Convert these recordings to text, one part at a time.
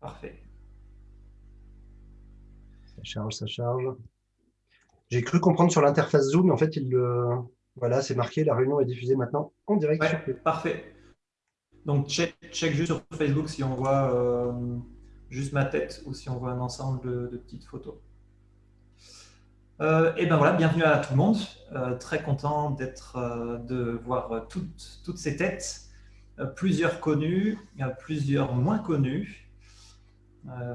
Parfait. Ça charge, ça charge. J'ai cru comprendre sur l'interface Zoom, mais en fait, il le... voilà, c'est marqué, la réunion est diffusée maintenant en direct. Ouais, parfait. Donc, check, check juste sur Facebook si on voit euh, juste ma tête ou si on voit un ensemble de, de petites photos. Euh, et ben voilà, bienvenue à tout le monde. Euh, très content d'être, de voir toutes, toutes ces têtes, plusieurs connues, euh, plusieurs moins connues. Euh,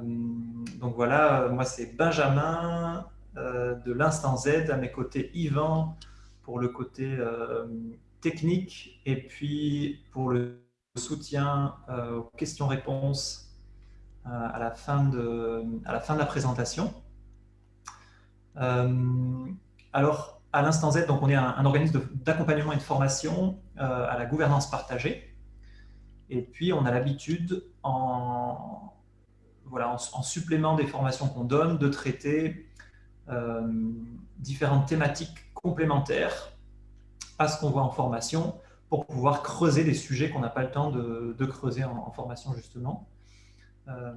donc voilà, euh, moi c'est Benjamin euh, de l'Instant Z, à mes côtés Yvan pour le côté euh, technique et puis pour le soutien euh, aux questions-réponses euh, à, la fin de, à la fin de la présentation. Euh, alors, à l'Instant Z, donc on est un, organisme d'accompagnement et de formation euh, à la gouvernance partagée. Et puis, on a l'habitude, en, voilà, en, en supplément des formations qu'on donne, de traiter euh, différentes thématiques complémentaires à ce qu'on voit en formation pour pouvoir creuser des sujets qu'on n'a pas le temps de, creuser en, formation, justement. Euh,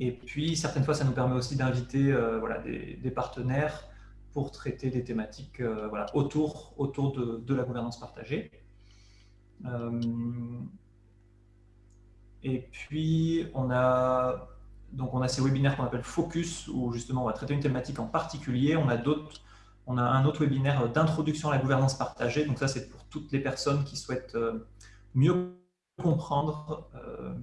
et puis, certaines fois, ça nous permet aussi d'inviter euh, voilà, des, partenaires pour traiter des thématiques voilà, autour, autour de la gouvernance partagée. Et puis, on a, donc on a ces webinaires qu'on appelle Focus, où justement on va traiter une thématique en particulier. On a, on a un autre webinaire d'introduction à la gouvernance partagée. Donc ça, c'est pour toutes les personnes qui souhaitent euh, mieux comprendre euh,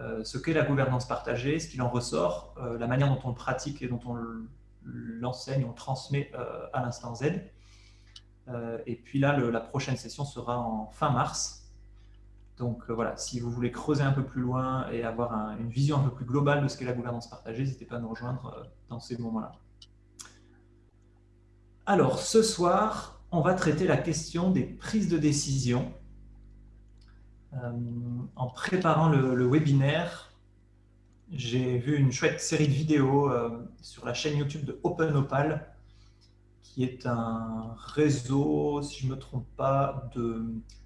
euh, ce qu'est la gouvernance partagée, ce qu'il en ressort, la manière dont on le pratique et dont on l'enseigne, on le transmet à l'instant Z. Et puis là, la prochaine session sera en fin mars. Donc euh, voilà, si vous voulez creuser un peu plus loin et avoir un- une vision un peu plus globale de ce qu'est la gouvernance partagée, n'hésitez pas à nous rejoindre euh, dans ces moments-là. Alors, ce soir, on va traiter la question des prises de décision. Euh, en préparant le, webinaire, j'ai vu une chouette série de vidéos sur la chaîne YouTube de OpenOpal, qui est un réseau, si je ne me trompe pas,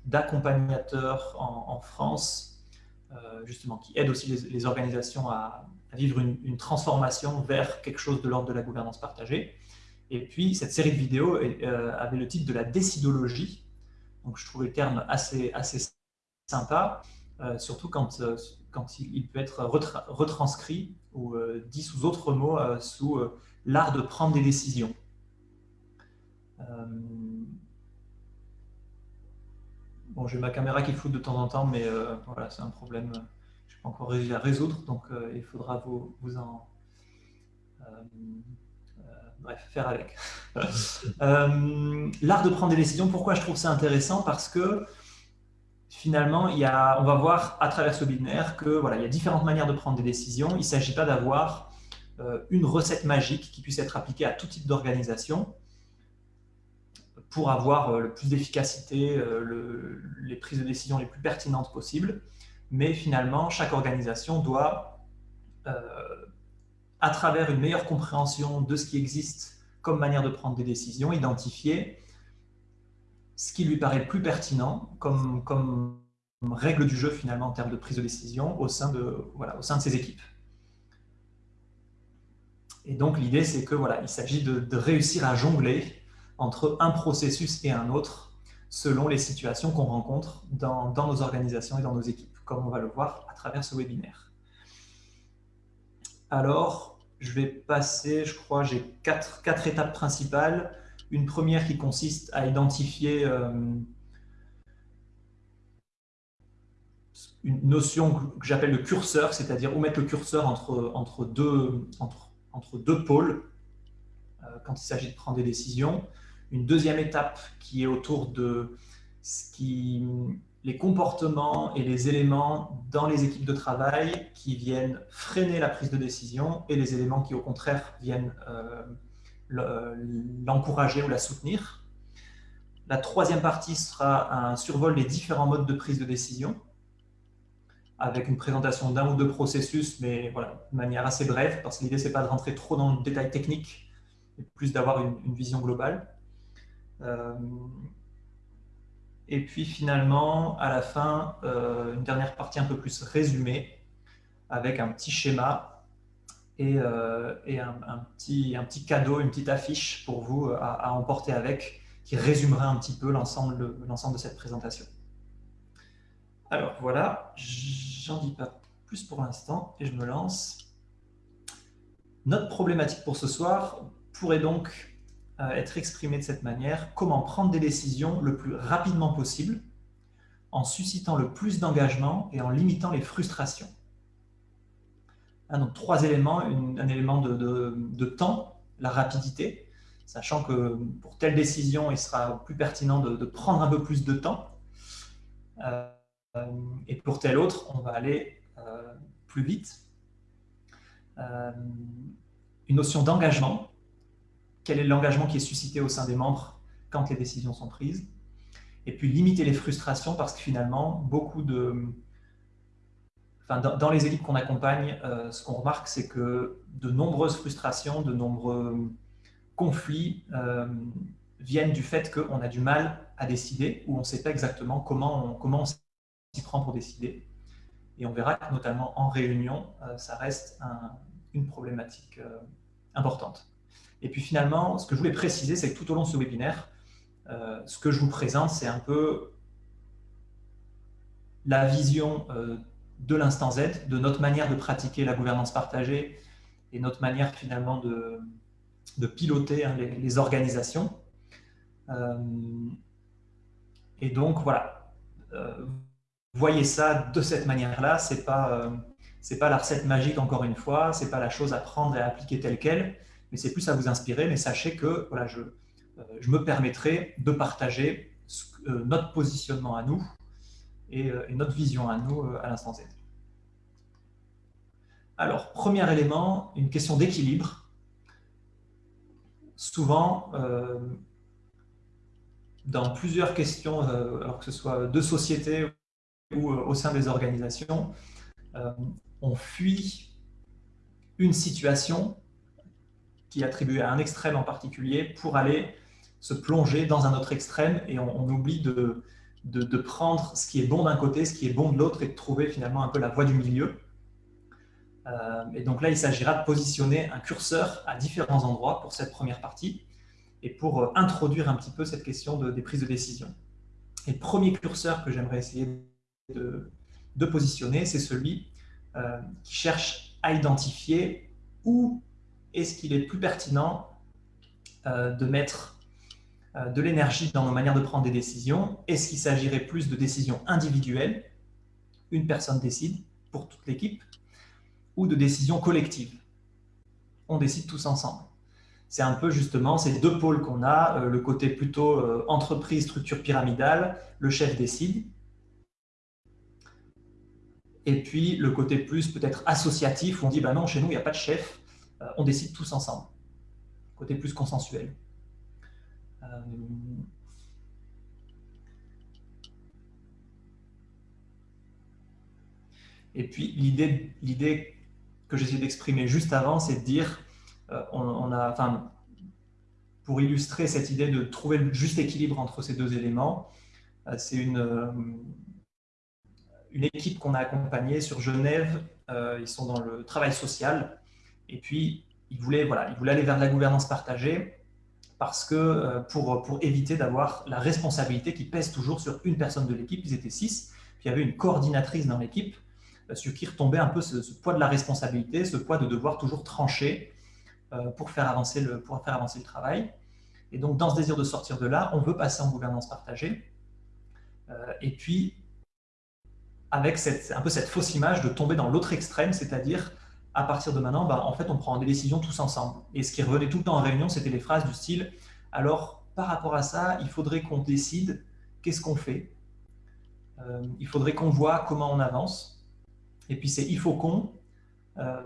d'accompagnateurs en, France, euh, justement, qui aide aussi les, organisations à, vivre une, transformation vers quelque chose de l'ordre de la gouvernance partagée. Et puis, cette série de vidéos euh, avait le titre de la décidologie. Donc, je trouvais le terme assez, assez sympa, euh, surtout quand, quand il, peut être retra- retranscrit ou dit sous autres mots, sous l'art de prendre des décisions. Euh, Bon, j'ai ma caméra qui floute de temps en temps, mais euh, voilà, c'est un problème que je n'ai pas encore réussi à résoudre, donc euh, il faudra vous, en... euh, euh, bref, faire avec. Euh, L'art de prendre des décisions, pourquoi je trouve ça intéressant? Parce que finalement, il y a, on va voir à travers ce webinaire que voilà, il y a différentes manières de prendre des décisions. Il ne s'agit pas d'avoir euh, une recette magique qui puisse être appliquée à tout type d'organisation pour avoir euh, le plus d'efficacité, euh, le- les prises de décision les plus pertinentes possibles. Mais finalement, chaque organisation doit, euh, à travers une meilleure compréhension de ce qui existe comme manière de prendre des décisions, identifier ce qui lui paraît le plus pertinent comme, règle du jeu finalement en termes de prise de décision au sein de, voilà, au sein de ses équipes. Et donc l'idée c'est que voilà, il s'agit de réussir à jongler entre un processus et un autre selon les situations qu'on rencontre dans, nos organisations et dans nos équipes, comme on va le voir à travers ce webinaire. Alors, je vais passer, je crois, j'ai quatre, étapes principales. Une première qui consiste à identifier euh, une notion que j'appelle le curseur, c'est-à-dire où mettre le curseur entre deux pôles euh, quand il s'agit de prendre des décisions. Une deuxième étape qui est autour de ce qui, les comportements et les éléments dans les équipes de travail qui viennent freiner la prise de décision et les éléments qui, au contraire, viennent euh, l'encourager ou la soutenir. La troisième partie sera un survol des différents modes de prise de décision, avec une présentation d'un ou deux processus, mais voilà, de manière assez brève, parce que l'idée, ce n'est pas de rentrer trop dans le détail technique, mais plus d'avoir une, vision globale. Euh, Et puis finalement, à la fin, une dernière partie un peu plus résumée, avec un petit schéma et, un, petit, un, petit, cadeau, une petite affiche pour vous à, emporter avec, qui résumera un petit peu l'ensemble de cette présentation. Alors voilà, j'en dis pas plus pour l'instant et je me lance. Notre problématique pour ce soir pourrait donc euh, être exprimée de cette manière. Comment prendre des décisions le plus rapidement possible en suscitant le plus d'engagement et en limitant les frustrations. donc trois éléments, un élément de, temps, la rapidité, sachant que pour telle décision, il sera plus pertinent de, prendre un peu plus de temps. Euh, et pour telle autre, on va aller euh, plus vite. Euh, une notion d'engagement. Quel est l'engagement qui est suscité au sein des membres quand les décisions sont prises Et puis limiter les frustrations parce que finalement, dans, les équipes qu'on accompagne, euh, ce qu'on remarque, c'est que de nombreuses frustrations, de nombreux conflits viennent du fait qu'on a du mal à décider ou on ne sait pas exactement comment on, s'y prend pour décider. Et on verra notamment en réunion, euh, ça reste une problématique euh, importante. Et puis finalement, ce que je voulais préciser, c'est que tout au long de ce webinaire, euh, ce que je vous présente, c'est un peu la vision de l'instant Z, de notre manière de pratiquer la gouvernance partagée et notre manière finalement de, piloter hein, les, organisations. et donc voilà, voyez ça de cette manière-là. C'est pas euh, pas la recette magique encore une fois. C'est pas la chose à prendre et à appliquer telle quelle, mais c'est plus à vous inspirer. Mais sachez que voilà, je euh, je me permettrai de partager euh, notre positionnement à nous et, notre vision à nous à l'instant Z. Alors, premier élément, une question d'équilibre. Souvent, dans plusieurs questions, alors que ce soit de société ou euh, au sein des organisations, euh, on fuit une situation qui est attribuée à un extrême en particulier pour aller se plonger dans un autre extrême et on, oublie de, de, prendre ce qui est bon d'un côté, ce qui est bon de l'autre et de trouver finalement un peu la voie du milieu. Euh, et donc là, il s'agira de positionner un curseur à différents endroits pour cette première partie et pour introduire un petit peu cette question de, des prises de décision. Et le premier curseur que j'aimerais essayer de, positionner, c'est celui euh, qui cherche à identifier où est-ce qu'il est plus pertinent euh, de mettre euh, de l'énergie dans nos manières de prendre des décisions? Est-ce qu'il s'agirait plus de décisions individuelles, une personne décide pour toute l'équipe, ou de décisions collectives? On décide tous ensemble. C'est un peu justement ces deux pôles qu'on a, le côté plutôt entreprise, structure pyramidale, le chef décide, et puis le côté plus peut-être associatif, où on dit, bah non, chez nous, il n'y a pas de chef, euh, on décide tous ensemble. Côté plus consensuel. Euh, et puis l'idée que j'essaie d'exprimer juste avant, c'est de dire, euh, on, a, enfin, pour illustrer cette idée de trouver le juste équilibre entre ces deux éléments, c'est une, équipe qu'on a accompagnée sur Genève. Euh, ils sont dans le travail social. Et puis, ils voulaient, voilà, ils voulaient aller vers la gouvernance partagée parce que euh, pour, pour éviter d'avoir la responsabilité qui pèse toujours sur une personne de l'équipe. Ils étaient six. Puis il y avait une coordinatrice dans l'équipe euh, sur qui retombait un peu ce, poids de la responsabilité, ce poids de devoir toujours trancher pour, faire avancer le, pour faire avancer le travail. Et donc, dans ce désir de sortir de là, on veut passer en gouvernance partagée. et puis, avec cette, un peu cette fausse image de tomber dans l'autre extrême, c'est-à-dire à partir de maintenant, bah, en fait, on prend des décisions tous ensemble. Et ce qui revenait tout le temps en réunion, c'était les phrases du style « alors, par rapport à ça, il faudrait qu'on décide qu'est-ce qu'on fait, euh, il faudrait qu'on voit comment on avance, et puis c'est « il faut qu'on euh,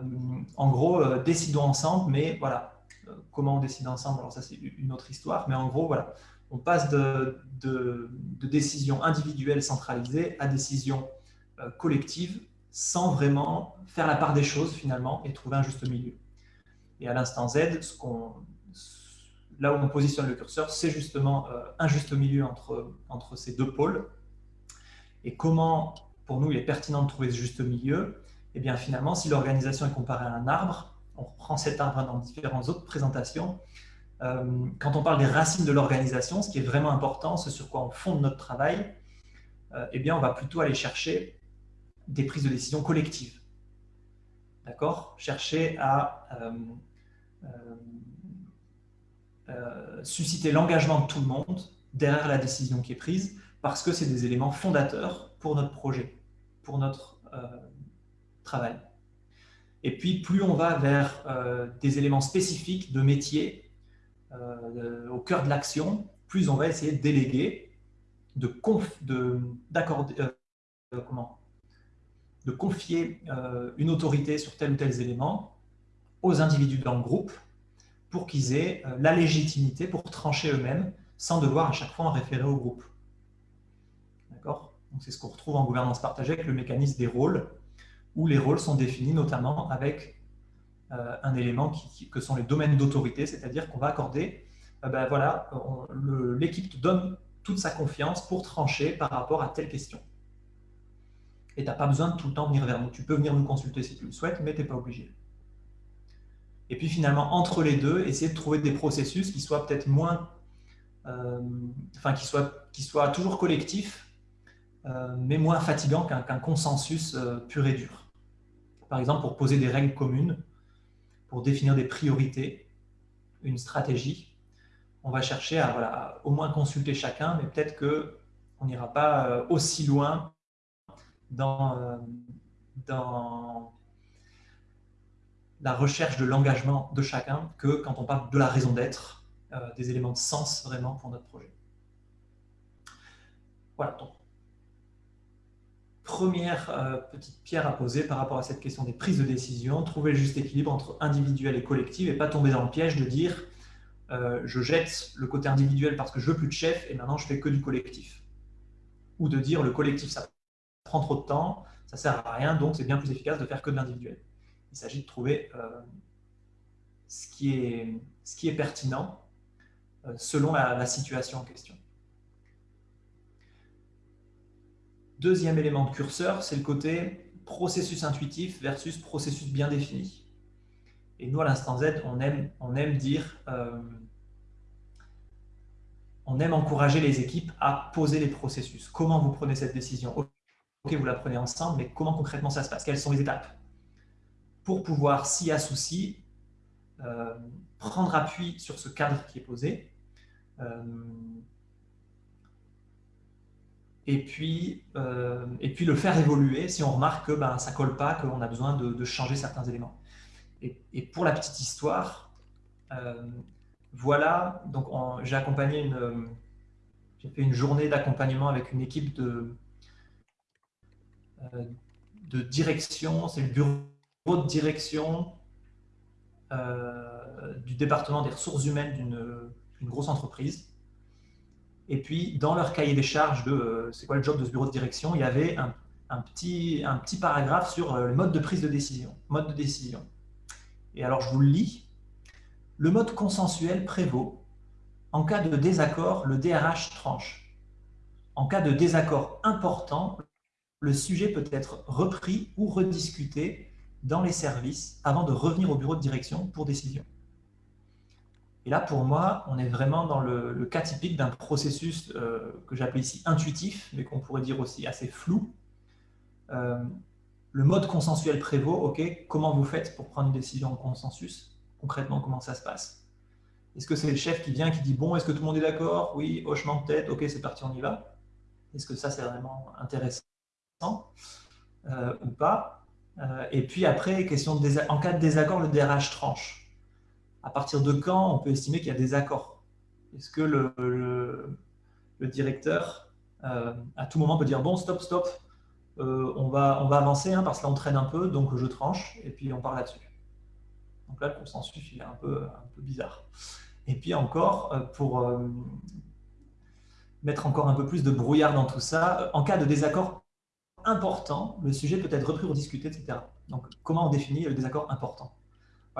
en gros, euh, décidons ensemble, mais voilà, comment on décide ensemble, alors ça c'est une autre histoire, mais en gros, voilà, on passe de, de, décisions individuelles centralisées à décisions euh, collective sans vraiment faire la part des choses finalement et trouver un juste milieu. Et à l'instant Z, ce là où on positionne le curseur, c'est justement un juste milieu entre, entre ces deux pôles. Et comment, pour nous, il est pertinent de trouver ce juste milieu? Eh bien, finalement, si l'organisation est comparée à un arbre, on reprend cet arbre dans différentes autres présentations, euh, quand on parle des racines de l'organisation, ce qui est vraiment important, ce sur quoi on fonde notre travail, euh, eh bien, on va plutôt aller chercher des prises de décision collectives. D'accord? Chercher à euh, susciter l'engagement de tout le monde derrière la décision qui est prise, parce que c'est des éléments fondateurs pour notre projet, pour notre travail. Et puis, plus on va vers des éléments spécifiques de métier euh, au cœur de l'action, plus on va essayer de déléguer, de, euh, comment, de confier euh, une autorité sur tel ou tel élément aux individus dans le groupe pour qu'ils aient la légitimité pour trancher eux-mêmes sans devoir à chaque fois en référer au groupe. D'accord? C'est ce qu'on retrouve en gouvernance partagée avec le mécanisme des rôles, où les rôles sont définis notamment avec euh, un élément qui, que sont les domaines d'autorité, c'est-à-dire qu'on va accorder, euh, ben voilà, l'équipe te donne toute sa confiance pour trancher par rapport à telle question. Et tu n'as pas besoin de tout le temps venir vers nous. Tu peux venir nous consulter si tu le souhaites, mais tu n'es pas obligé. Et puis finalement, entre les deux, essayer de trouver des processus qui soient peut-être moins, euh, enfin qui soient, qui soient toujours collectifs, mais moins fatigants qu'un consensus pur et dur. Par exemple, pour poser des règles communes, pour définir des priorités, une stratégie. On va chercher à voilà, au moins consulter chacun, mais peut-être qu'on n'ira pas euh, aussi loin dans, euh, dans la recherche de l'engagement de chacun que quand on parle de la raison d'être, euh, des éléments de sens vraiment pour notre projet. Voilà, donc première euh, petite pierre à poser par rapport à cette question des prises de décision, trouver le juste équilibre entre individuel et collectif et pas tomber dans le piège de dire je jette le côté individuel parce que je veux plus de chef et maintenant je fais que du collectif. Ou de dire le collectif ça prend trop de temps, ça sert à rien donc c'est bien plus efficace de faire que de l'individuel. Il s'agit de trouver euh, ce, qui est, pertinent selon la situation en question. Deuxième élément de curseur, c'est le côté processus intuitif versus processus bien défini. Et nous, à l'instant Z, on aime, on aime dire, euh, on aime encourager les équipes à poser les processus. Comment vous prenez cette décision? Ok, vous la prenez ensemble, mais comment concrètement ça se passe? Quelles sont les étapes? Pour pouvoir, s'il y a souci, euh, prendre appui sur ce cadre qui est posé, euh, et puis, euh, et puis le faire évoluer si on remarque que ben, ça ne colle pas, qu'on a besoin de, changer certains éléments. Et, pour la petite histoire, voilà, j'ai accompagné une, j'ai fait une journée d'accompagnement avec une équipe de, de direction, c'est le bureau de direction du département des ressources humaines d'une grosse entreprise. Et puis, dans leur cahier des charges de euh, c'est quoi le job de ce bureau de direction, il y avait un, petit, un petit paragraphe sur euh, le mode de prise de décision. Mode de décision. Et alors, je vous le lis. Le mode consensuel prévaut. En cas de désaccord, le DRH tranche. En cas de désaccord important, le sujet peut être repris ou rediscuté dans les services avant de revenir au bureau de direction pour décision. Et là, pour moi, on est vraiment dans le, cas typique d'un processus euh, que j'appelle ici intuitif, mais qu'on pourrait dire aussi assez flou. Euh, le mode consensuel prévaut, ok, comment vous faites pour prendre une décision en consensus? Concrètement, comment ça se passe? Est-ce que c'est le chef qui vient, qui dit, bon, est-ce que tout le monde est d'accord? Oui, hochement de tête, ok, c'est parti, on y va. Est-ce que ça, c'est vraiment intéressant? Euh, ou pas Et puis après, question de en cas de désaccord, le DRH tranche à partir de quand on peut estimer qu'il y a des accords? Est-ce que le, directeur, euh, à tout moment, peut dire « bon, stop, stop, euh, on, va, on va avancer, hein, parce que là, on traîne un peu, donc je tranche, et puis on part là-dessus ». Donc là, le consensus, il est un peu, un peu bizarre. Et puis encore, euh, pour mettre encore un peu plus de brouillard dans tout ça, en cas de désaccord important, le sujet peut être repris ou discuté, etc. Donc, comment on définit le désaccord important?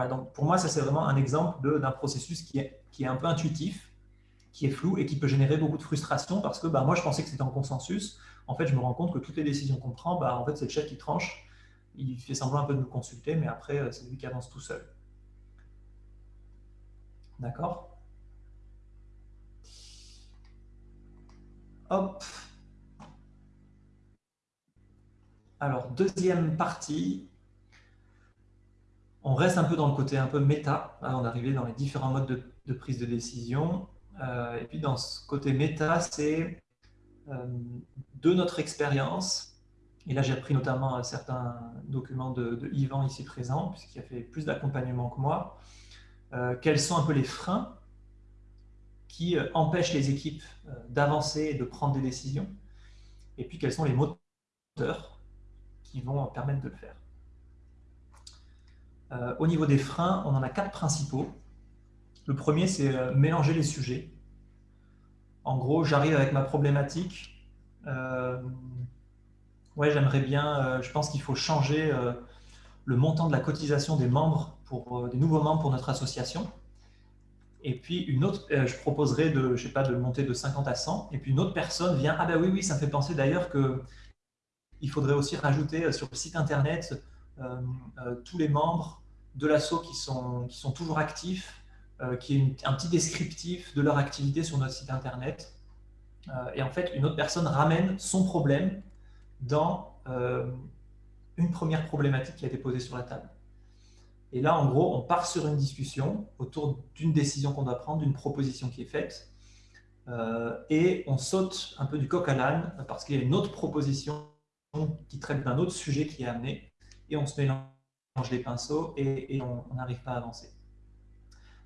Donc pour moi, ça c'est vraiment un exemple d'un processus qui est, qui est un peu intuitif, qui est flou et qui peut générer beaucoup de frustration parce que bah, moi je pensais que c'était en consensus. En fait, je me rends compte que toutes les décisions qu'on prend, bah, en fait, c'est le chef qui tranche. Il fait semblant un peu de nous consulter, mais après, euh, c'est lui qui avance tout seul. D'accord? Hop. Alors, deuxième partie, on reste un peu dans le côté un peu méta. Hein, on est arrivé dans les différents modes de, prise de décision. Euh, et puis, dans ce côté méta, c'est euh, de notre expérience. Et là, j'ai repris notamment certains documents de, Yvan ici présent, puisqu'il a fait plus d'accompagnement que moi. Euh, quels sont un peu les freins qui empêchent les équipes d'avancer et de prendre des décisions? Et puis, quels sont les moteurs qui vont permettre de le faire euh, au niveau des freins, on en a quatre principaux. Le premier, c'est euh, mélanger les sujets. En gros, j'arrive avec ma problématique. Euh, ouais, j'aimerais bien, je pense qu'il faut changer le montant de la cotisation des membres pour des nouveaux membres pour notre association. Et puis une autre, je proposerais de, je sais pas, de monter de 50 à 100. Et puis une autre personne vient, ah ben oui, oui, ça me fait penser d'ailleurs que il faudrait aussi rajouter sur le site internet tous les membres de l'assaut qui sont, qui sont toujours actifs, euh, qui est un petit descriptif de leur activité sur notre site internet. Euh, et en fait, une autre personne ramène son problème dans euh, une première problématique qui a été posée sur la table. Et là, en gros, on part sur une discussion autour d'une décision qu'on doit prendre, d'une proposition qui est faite, et on saute un peu du coq à l'âne parce qu'il y a une autre proposition qui traite d'un autre sujet qui est amené, et on se mélange les pinceaux et, on n'arrive pas à avancer.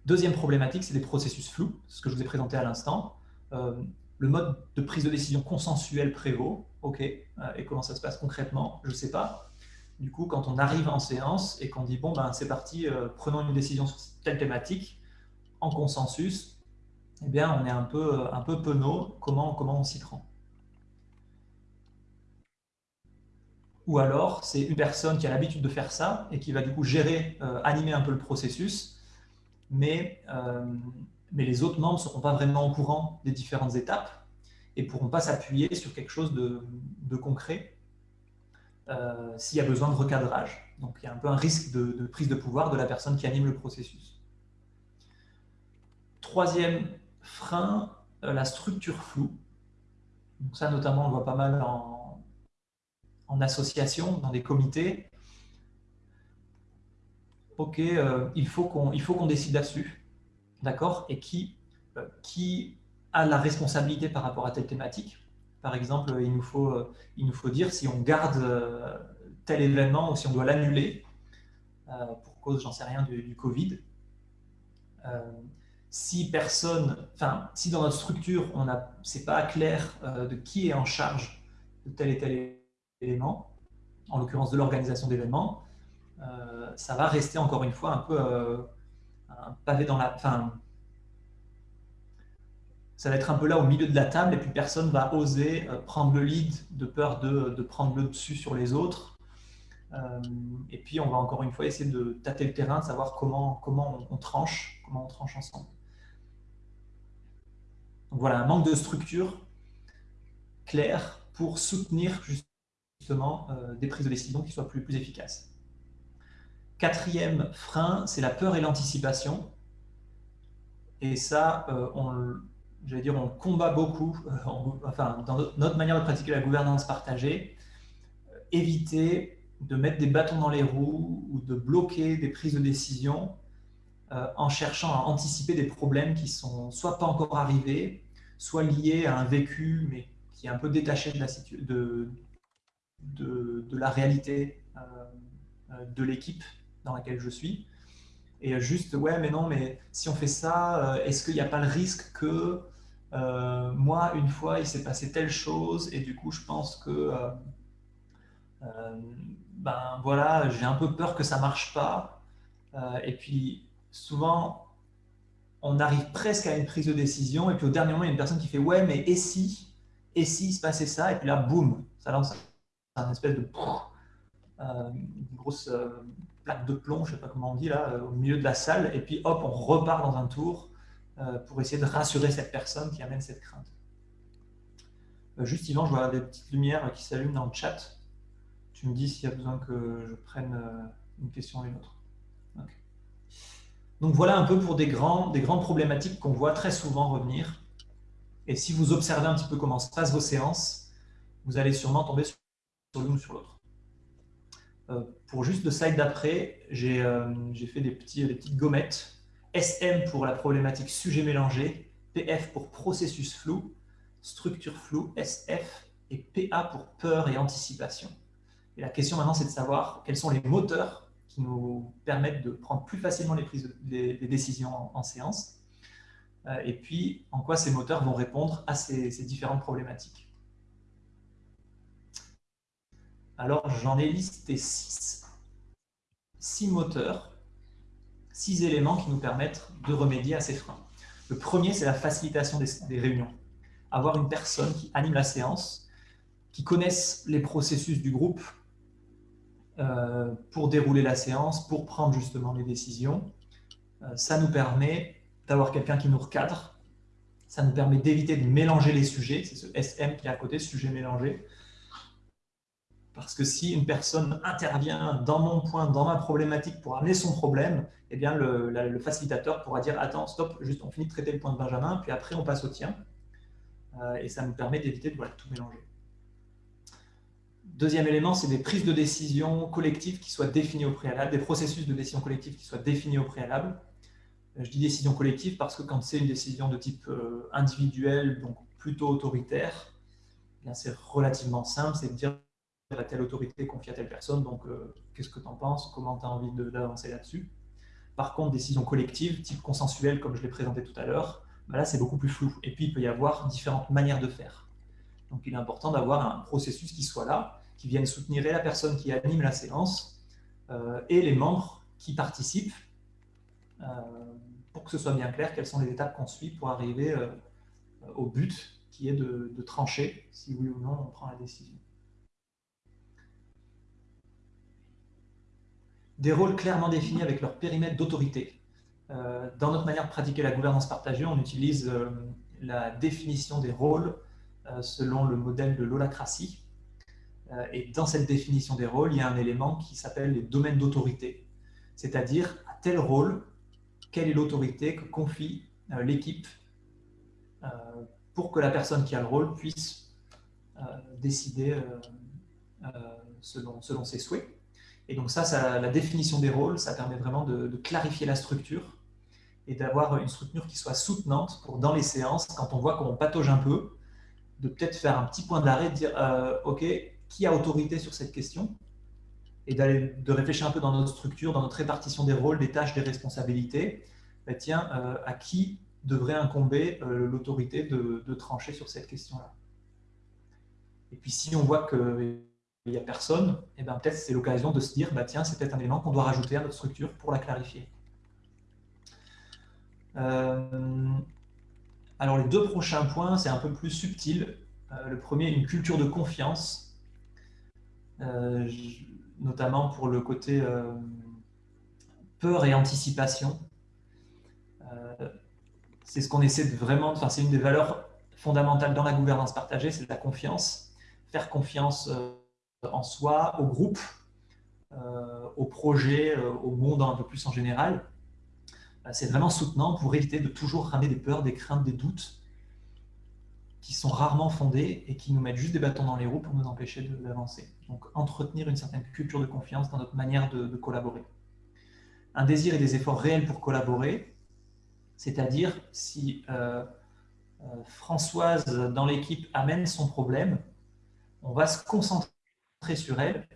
Deuxième problématique, c'est des processus flous, ce que je vous ai présenté à l'instant. Euh, le mode de prise de décision consensuel prévaut, ok, euh, et comment ça se passe concrètement, je ne sais pas. Du coup, quand on arrive en séance et qu'on dit, bon, ben, c'est parti, euh, prenons une décision sur telle thématique, en consensus, eh bien, on est un peu, un peu penaud, comment, comment on s'y prend? Ou alors c'est une personne qui a l'habitude de faire ça et qui va du coup gérer, euh, animer un peu le processus, mais, euh, mais les autres membres ne seront pas vraiment au courant des différentes étapes et ne pourront pas s'appuyer sur quelque chose de, concret euh, s'il y a besoin de recadrage. Donc il y a un peu un risque de, prise de pouvoir de la personne qui anime le processus. Troisième frein, la structure floue. Donc ça notamment on le voit pas mal en, en association, dans des comités, ok, euh, il faut qu'on décide là-dessus, d'accord? Et qui, euh, qui a la responsabilité par rapport à telle thématique? Par exemple, il nous faut, euh, il nous faut dire si on garde tel événement ou si on doit l'annuler pour cause, j'en sais rien, du, Covid. si personne, enfin, si dans notre structure, on c'est pas clair de qui est en charge de tel et tel éléments, en l'occurrence de l'organisation d'événements, euh, ça va rester encore une fois un peu euh, un pavé dans la... Enfin, ça va être un peu là au milieu de la table et puis personne va oser euh, prendre le lead de peur de, de, prendre le dessus sur les autres. et puis on va encore une fois essayer de tâter le terrain, de savoir comment, comment on, tranche, comment on tranche ensemble. Donc voilà, un manque de structure claire pour soutenir justement euh, des prises de décision qui soient plus, efficaces. Quatrième frein, c'est la peur et l'anticipation. Et ça, euh, on, dire, on combat beaucoup, euh, enfin, dans notre manière de pratiquer la gouvernance partagée, éviter de mettre des bâtons dans les roues ou de bloquer des prises de décision en cherchant à anticiper des problèmes qui sont soit pas encore arrivés, soit liés à un vécu, mais qui est un peu détaché de la, de, de, la réalité euh, euh, de l'équipe dans laquelle je suis. Et juste, ouais, mais non, mais si on fait ça, euh, est-ce qu'il n'y a pas le risque que moi, une fois, il s'est passé telle chose et du coup, je pense que, ben voilà, j'ai un peu peur que ça marche pas. et puis, souvent, on arrive presque à une prise de décision et puis au dernier moment, il y a une personne qui fait, ouais, mais et si, et si il se passait ça, et puis là, boum, ça lance un espèce de euh, une grosse euh, plaque de plomb, je ne sais pas comment on dit là, au milieu de la salle, et puis hop, on repart dans un tour pour essayer de rassurer cette personne qui amène cette crainte. juste Yvan, je vois des petites lumières qui s'allument dans le chat. Tu me dis s'il y a besoin que je prenne une question ou une autre. Donc voilà un peu pour des, grands, des grandes problématiques qu'on voit très souvent revenir. Et si vous observez un petit peu comment se passent vos séances, vous allez sûrement tomber sur l'une ou sur l'autre. Euh, pour juste le slide d'après, euh, j'ai fait des, petites gommettes. SM pour la problématique sujet mélangé, PF pour processus flou, structure floue, SF, et PA pour peur et anticipation. Et la question maintenant, c'est de savoir quels sont les moteurs qui nous permettent de prendre plus facilement les, prises décisions en, séance, euh, et puis en quoi ces moteurs vont répondre à ces, différentes problématiques. Alors j'en ai listé six, six moteurs, six éléments qui nous permettent de remédier à ces freins. Le premier, c'est la facilitation des, des, réunions. Avoir une personne qui anime la séance, qui connaisse les processus du groupe, euh, pour dérouler la séance, pour prendre justement les décisions. Euh, ça nous permet d'avoir quelqu'un qui nous recadre, ça nous permet d'éviter de mélanger les sujets, c'est ce SM qui est à côté, sujet mélangé. Parce que si une personne intervient dans mon point, dans ma problématique pour amener son problème, eh bien le, facilitateur pourra dire « Attends, stop, juste on finit de traiter le point de Benjamin, puis après on passe au tien. Euh, et ça nous permet d'éviter de tout mélanger. Deuxième élément, c'est des prises de décision collectives qui soient définies au préalable, des processus de décision collective qui soient définis au préalable. Euh, je dis décision collective parce que quand c'est une décision de type euh, individuel, donc plutôt autoritaire, eh c'est relativement simple, c'est de dire à telle autorité confie à telle personne, donc euh, qu'est-ce que tu en penses, comment tu as envie d'avancer là-dessus? Par contre, décision collective, type consensuel, comme je l'ai présenté tout à l'heure, bah là c'est beaucoup plus flou. Et puis il peut y avoir différentes manières de faire. Donc il est important d'avoir un processus qui soit là, qui vienne soutenir la personne qui anime la séance euh, et les membres qui participent euh, pour que ce soit bien clair quelles sont les étapes qu'on suit pour arriver au but qui est de, trancher si oui ou non on prend la décision. Des rôles clairement définis avec leur périmètre d'autorité. dans notre manière de pratiquer la gouvernance partagée, on utilise la définition des rôles selon le modèle de l'holacratie, euh, et dans cette définition des rôles, il y a un élément qui s'appelle les domaines d'autorité. C'est-à-dire, à tel rôle, quelle est l'autorité que confie euh, l'équipe euh, pour que la personne qui a le rôle puisse décider selon, ses souhaits. Et donc ça, la définition des rôles, ça permet vraiment de, clarifier la structure et d'avoir une structure qui soit soutenante pour, dans les séances, quand on voit qu'on patauge un peu, de peut-être faire un petit point d'arrêt, de dire OK, qui a autorité sur cette question et de réfléchir un peu dans notre structure, dans notre répartition des rôles, des tâches, des responsabilités. Ben tiens, euh, à qui devrait incomber euh, l'autorité de, trancher sur cette question-là? Et puis si on voit qu'il n'y a personne, et eh ben, peut-être c'est l'occasion de se dire, bah, tiens, c'est peut-être un élément qu'on doit rajouter à notre structure pour la clarifier. Euh, alors les deux prochains points, c'est un peu plus subtil. le premier, une culture de confiance euh, notamment pour le côté euh, peur et anticipation. Euh, c'est ce qu'on essaie de vraiment, enfin, c'est une des valeurs fondamentales dans la gouvernance partagée, c'est la confiance. Faire confiance en soi, au groupe, au projet, au monde un peu plus en général. C'est vraiment soutenant pour éviter de toujours ramener des peurs, des craintes, des doutes qui sont rarement fondés et qui nous mettent juste des bâtons dans les roues pour nous empêcher d'avancer. Donc entretenir une certaine culture de confiance dans notre manière de, collaborer. Un désir et des efforts réels pour collaborer, c'est-à-dire si euh, euh, Françoise dans l'équipe amène son problème, on va se concentrer sur elle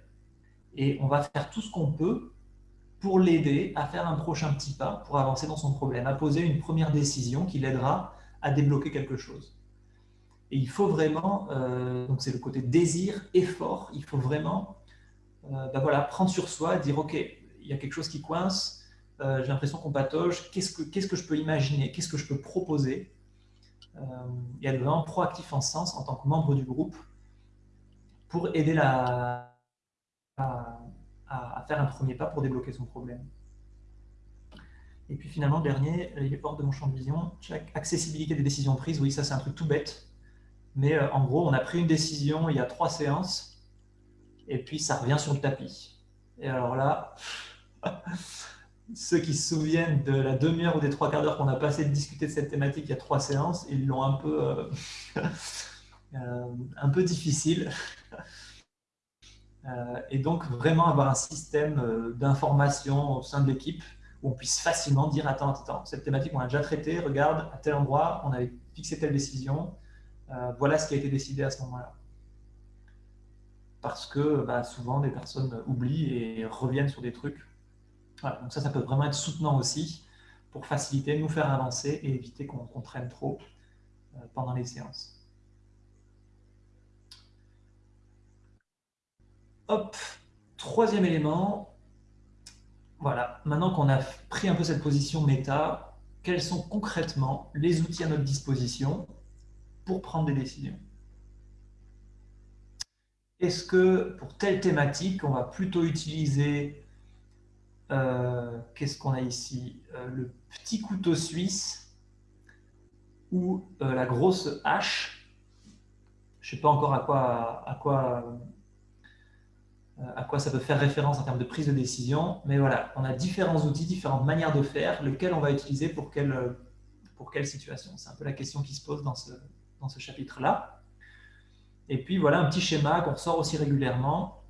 et on va faire tout ce qu'on peut pour l'aider à faire un prochain petit pas pour avancer dans son problème, à poser une première décision qui l'aidera à débloquer quelque chose. Et il faut vraiment, euh, donc c'est le côté désir, effort, il faut vraiment bah voilà, prendre sur soi, dire ok, il y a quelque chose qui coince, euh, j'ai l'impression qu'on patauge, qu'est-ce que, qu'est-ce que je peux imaginer, qu'est-ce que je peux proposer? Et être vraiment proactif en ce sens en tant que membre du groupe pour aider la, à, faire un premier pas pour débloquer son problème. Et puis finalement, le dernier, les portes de mon champ de vision, accessibilité des décisions prises. Oui, ça c'est un truc tout bête. Mais euh, en gros, on a pris une décision il y a trois séances, et puis ça revient sur le tapis. Et alors là, ceux qui se souviennent de la demi-heure ou des trois quarts d'heure qu'on a passé de discuter de cette thématique il y a trois séances, ils l'ont un peu, euh, un peu difficile. et donc, vraiment avoir un système d'information au sein de l'équipe où on puisse facilement dire attends, attends, cette thématique on a déjà traité, regarde, à tel endroit, on avait fixé telle décision, euh, voilà ce qui a été décidé à ce moment-là. Parce que bah, souvent des personnes oublient et reviennent sur des trucs. donc ça, ça peut vraiment être soutenant aussi pour faciliter, nous faire avancer et éviter qu'on traîne trop euh, pendant les séances. Hop, troisième élément, voilà, maintenant qu'on a pris un peu cette position méta, quels sont concrètement les outils à notre disposition pour prendre des décisions? Est-ce que pour telle thématique, on va plutôt utiliser, euh, qu'est-ce qu'on a ici, euh, le petit couteau suisse ou euh, la grosse hache? Je ne sais pas encore à quoi, à quoi ça peut faire référence en termes de prise de décision. Mais voilà, on a différents outils, différentes manières de faire, lequel on va utiliser pour quelle, euh, pour quelle situation. C'est un peu la question qui se pose dans ce, dans ce chapitre-là. Et puis voilà un petit schéma qu'on ressort aussi régulièrement,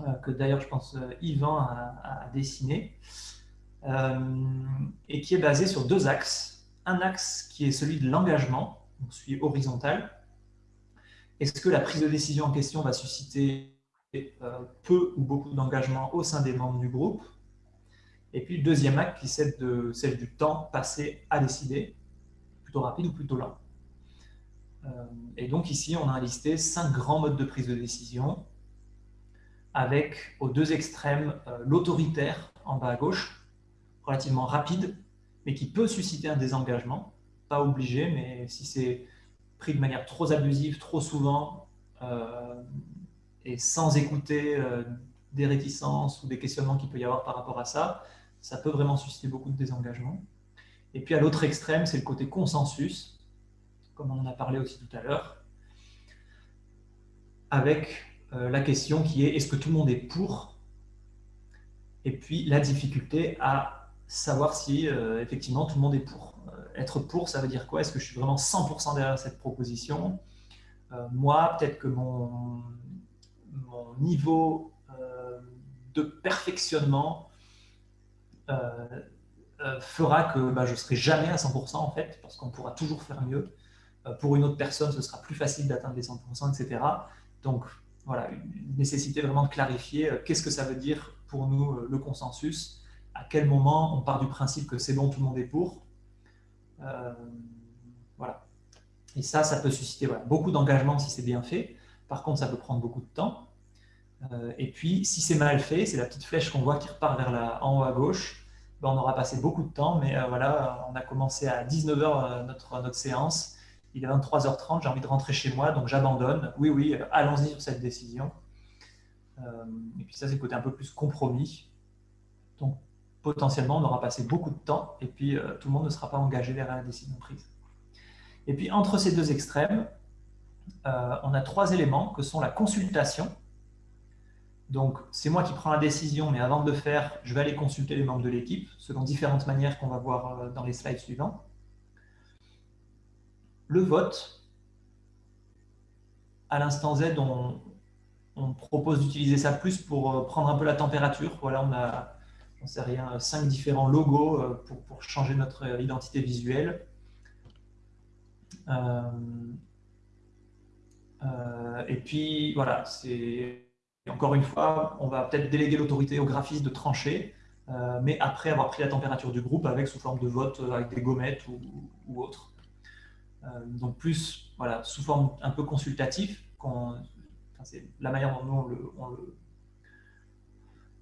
euh, que d'ailleurs je pense Yvan a, dessiné, et qui est basé sur deux axes. Un axe qui est celui de l'engagement, on suit horizontal. Est-ce que la prise de décision en question va susciter euh, peu ou beaucoup d'engagement au sein des membres du groupe. Et puis deuxième acte qui de, celle du temps passé à décider, plutôt rapide ou plutôt lent. Euh, et donc ici, on a listé cinq grands modes de prise de décision, avec aux deux extrêmes euh, l'autoritaire en bas à gauche, relativement rapide, mais qui peut susciter un désengagement, pas obligé, mais si c'est pris de manière trop abusive, trop souvent, et sans écouter euh, des réticences ou des questionnements qu'il peut y avoir par rapport à ça, ça peut vraiment susciter beaucoup de désengagement. Et puis à l'autre extrême, c'est le côté consensus, comme on en a parlé aussi tout à l'heure, avec euh, la question qui est est-ce que tout le monde est pour? Et puis la difficulté à savoir si euh, effectivement tout le monde est pour. être pour, ça veut dire quoi? Est-ce que je suis vraiment 100% derrière cette proposition? Moi, peut-être que mon, mon niveau euh, de perfectionnement euh, euh, fera que bah, je ne serai jamais à 100% en fait, parce qu'on pourra toujours faire mieux. pour une autre personne, ce sera plus facile d'atteindre les 100%, etc. Donc voilà, une nécessité vraiment de clarifier qu'est-ce que ça veut dire pour nous le consensus, à quel moment on part du principe que c'est bon, tout le monde est pour. voilà. Et ça, ça peut susciter beaucoup d'engagement si c'est bien fait. Par contre, ça peut prendre beaucoup de temps. Euh, et puis, si c'est mal fait, c'est la petite flèche qu'on voit qui repart vers la, en haut à gauche. Ben, on aura passé beaucoup de temps, mais euh, voilà, on a commencé à 19h euh, notre, notre séance. Il est 23h30, j'ai envie de rentrer chez moi, donc j'abandonne. Oui, oui, allons-y sur cette décision. et puis ça, c'est le côté un peu plus compromis. Donc, potentiellement, on aura passé beaucoup de temps, et puis tout le monde ne sera pas engagé derrière la décision prise. Et puis, entre ces deux extrêmes, euh, on a trois éléments que sont la consultation. Donc, c'est moi qui prends la décision, mais avant de le faire, je vais aller consulter les membres de l'équipe, selon différentes manières qu'on va voir euh, dans les slides suivants. Le vote. À l'instant Z, on, propose d'utiliser ça plus pour euh, prendre un peu la température. Voilà, on a, j'en sais rien, cinq différents logos pour, changer notre identité visuelle. Et puis, voilà, c'est encore une fois, on va peut-être déléguer l'autorité au graphiste de trancher, euh, mais après avoir pris la température du groupe avec sous forme de vote euh, avec des gommettes ou, autre. donc plus, voilà, sous forme un peu consultatif, c'est la manière dont nous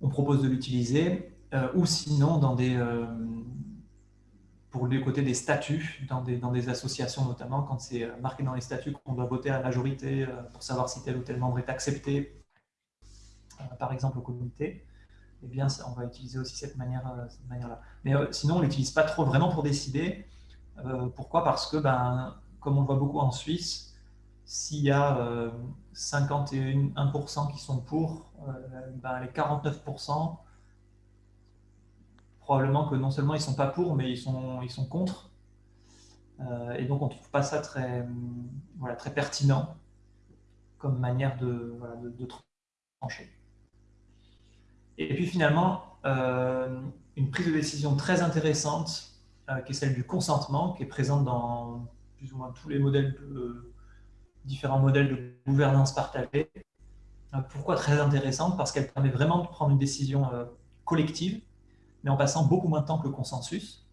on, propose de l'utiliser, ou sinon dans des, pour le côté des statuts, dans des, associations notamment, quand c'est euh, marqué dans les statuts qu'on doit voter à la majorité euh, pour savoir si tel ou tel membre est accepté, euh, par exemple au comité. eh bien, on va utiliser aussi cette manière-là. Manière Mais sinon, on l'utilise pas trop vraiment pour décider. pourquoi? Parce que, ben, comme on le voit beaucoup en Suisse, s'il y a 51% qui sont pour, ben, les 49%, probablement que non seulement ils ne sont pas pour, mais ils sont, ils sont contre. Euh, et donc on ne trouve pas ça très, voilà, très pertinent comme manière de, voilà, de, trancher. Et puis finalement, euh, une prise de décision très intéressante, euh, qui est celle du consentement, qui est présente dans plus ou moins tous les modèles de, différents modèles de gouvernance partagée. pourquoi très intéressante? Parce qu'elle permet vraiment de prendre une décision collective en passant beaucoup moins de temps que le consensus.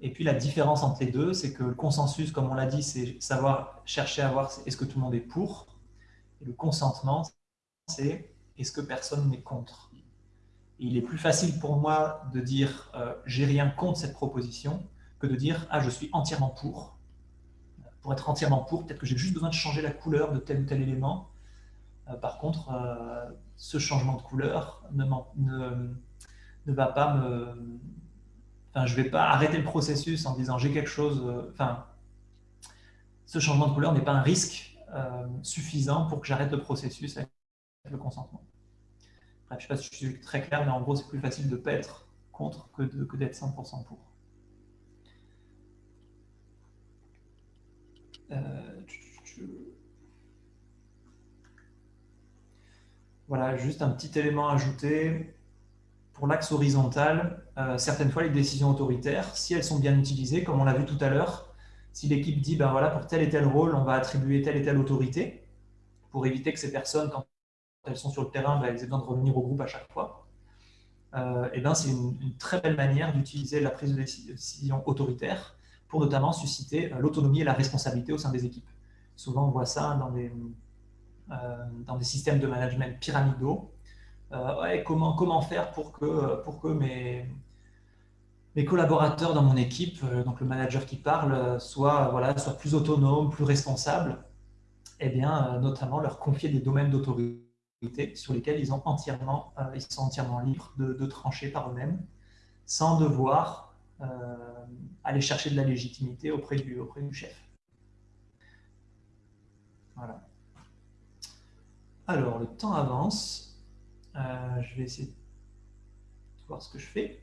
Et puis la différence entre les deux, c'est que le consensus, comme on l'a dit, c'est savoir chercher à voir est-ce que tout le monde est pour. Et le consentement, c'est est-ce que personne n'est contre. Il est plus facile pour moi de dire euh, j'ai rien contre cette proposition que de dire ah je suis entièrement pour. Pour être entièrement pour, peut-être que j'ai juste besoin de changer la couleur de tel ou tel élément. Euh, par contre, euh, ce changement de couleur ne, ne ne va pas me... Enfin, je ne vais pas arrêter le processus en disant j'ai quelque chose... Euh, enfin, ce changement de couleur n'est pas un risque euh, suffisant pour que j'arrête le processus avec le consentement. je ne sais pas si je suis très clair, mais en gros, c'est plus facile de ne pas être contre que d'être que 100% pour. Euh, voilà, juste un petit élément ajouté pour l'axe horizontal, euh, certaines fois les décisions autoritaires, si elles sont bien utilisées, comme on l'a vu tout à l'heure, si l'équipe dit, ben voilà, pour tel et tel rôle, on va attribuer telle et telle autorité, pour éviter que ces personnes, quand elles sont sur le terrain, ben, elles aient besoin de revenir au groupe à chaque fois, euh, et ben, c'est une, très belle manière d'utiliser la prise de décision autoritaire pour notamment susciter euh, l'autonomie et la responsabilité au sein des équipes. Souvent, on voit ça dans dans des systèmes de management pyramidaux, euh, comment, faire pour que, mes, collaborateurs dans mon équipe, euh, donc le manager qui parle, soient, plus autonomes, plus responsables, eh bien, euh, notamment leur confier des domaines d'autorité sur lesquels ils, sont entièrement libres de, trancher par eux-mêmes, sans devoir aller chercher de la légitimité auprès du, chef. Alors, le temps avance. Euh, je vais essayer de voir ce que je fais.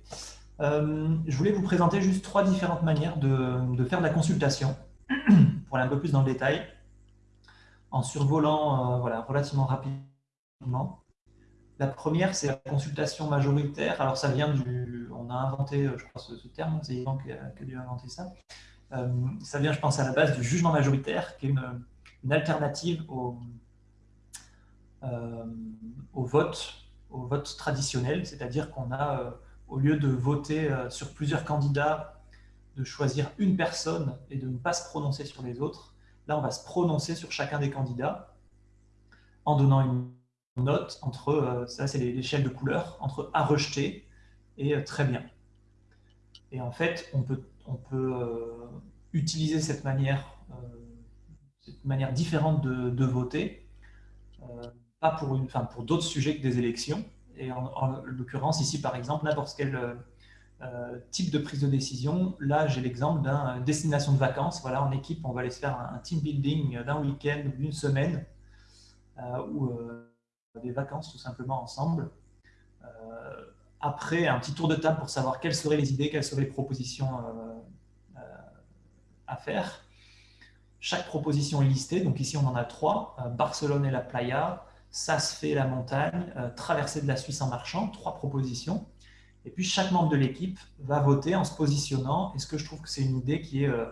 Euh, je voulais vous présenter juste trois différentes manières de, faire de la consultation, pour aller un peu plus dans le détail, en survolant euh, voilà, relativement rapidement. La première, c'est la consultation majoritaire. Alors, ça vient du... On a inventé, je crois, ce, terme, c'est Yvan qui a, dû inventer ça. ça vient, je pense, à la base du jugement majoritaire, qui est une, alternative au vote au vote traditionnel, c'est-à-dire qu'on a, euh, au lieu de voter euh, sur plusieurs candidats, de choisir une personne et de ne pas se prononcer sur les autres, là on va se prononcer sur chacun des candidats en donnant une note entre, euh, ça c'est l'échelle de couleur, entre à rejeter et très bien. Et en fait, on peut, on peut utiliser cette manière, cette manière différente de, de voter pas pour, pour d'autres sujets que des élections. Et en, l'occurrence, ici, par exemple, n'importe quel euh, type de prise de décision. Là, j'ai l'exemple d'une destination de vacances. Voilà, en équipe, on va aller se faire un, team building d'un week-end ou d'une semaine euh, ou euh, des vacances tout simplement ensemble. après, un petit tour de table pour savoir quelles seraient les idées, quelles seraient les propositions à faire. Chaque proposition est listée. Donc ici, on en a trois. Barcelone et la playa, ça se fait la montagne, euh, traverser de la Suisse en marchant, trois propositions. Et puis chaque membre de l'équipe va voter en se positionnant. Est-ce que je trouve que c'est une idée qui est euh,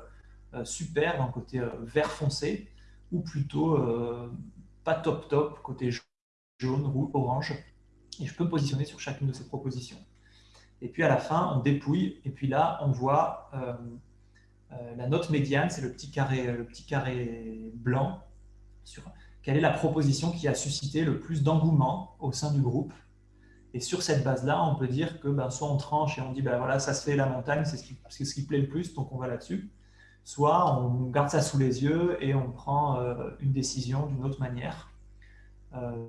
euh, super côté vert foncé ou plutôt pas top top, côté jaune, rouge, orange. Et je peux positionner sur chacune de ces propositions. Et puis à la fin, on dépouille. Et puis là, on voit la note médiane, c'est le, petit carré, le petit carré blanc sur quelle est la proposition qui a suscité le plus d'engouement au sein du groupe? Et sur cette base-là, on peut dire que ben, soit on tranche et on dit ben, voilà, ça se fait la montagne, c'est ce, qui, ce plaît le plus, donc on va là-dessus. Soit on garde ça sous les yeux et on prend euh, une décision d'une autre manière. Euh,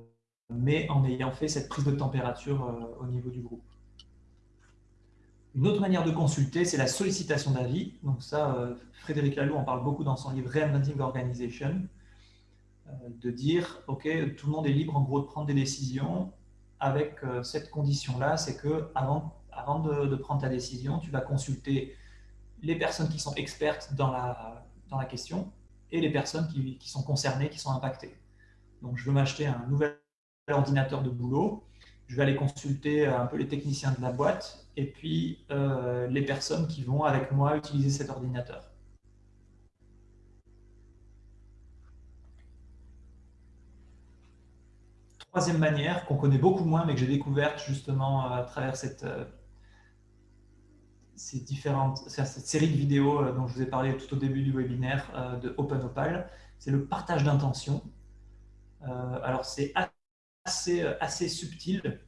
mais en ayant fait cette prise de température au niveau du groupe. Une autre manière de consulter, c'est la sollicitation d'avis. Donc ça, euh, Frédéric Laloux en parle beaucoup dans son livre Reinventing Organization, euh, de dire, OK, tout le monde est libre en gros de prendre des décisions avec euh, cette condition-là, c'est que avant, avant de, prendre ta décision, tu vas consulter les personnes qui sont expertes dans la, dans la question et les personnes qui, qui sont concernées, qui sont impactées. Donc je veux m'acheter un nouvel ordinateur de boulot, je vais aller consulter un peu les techniciens de la boîte et puis euh, les personnes qui vont avec moi utiliser cet ordinateur. Troisième manière qu'on connaît beaucoup moins mais que j'ai découverte justement à travers cette, euh, cette série de vidéos euh, dont je vous ai parlé tout au début du webinaire de OpenOpal, c'est le partage d'intention. alors c'est assez, euh, subtil.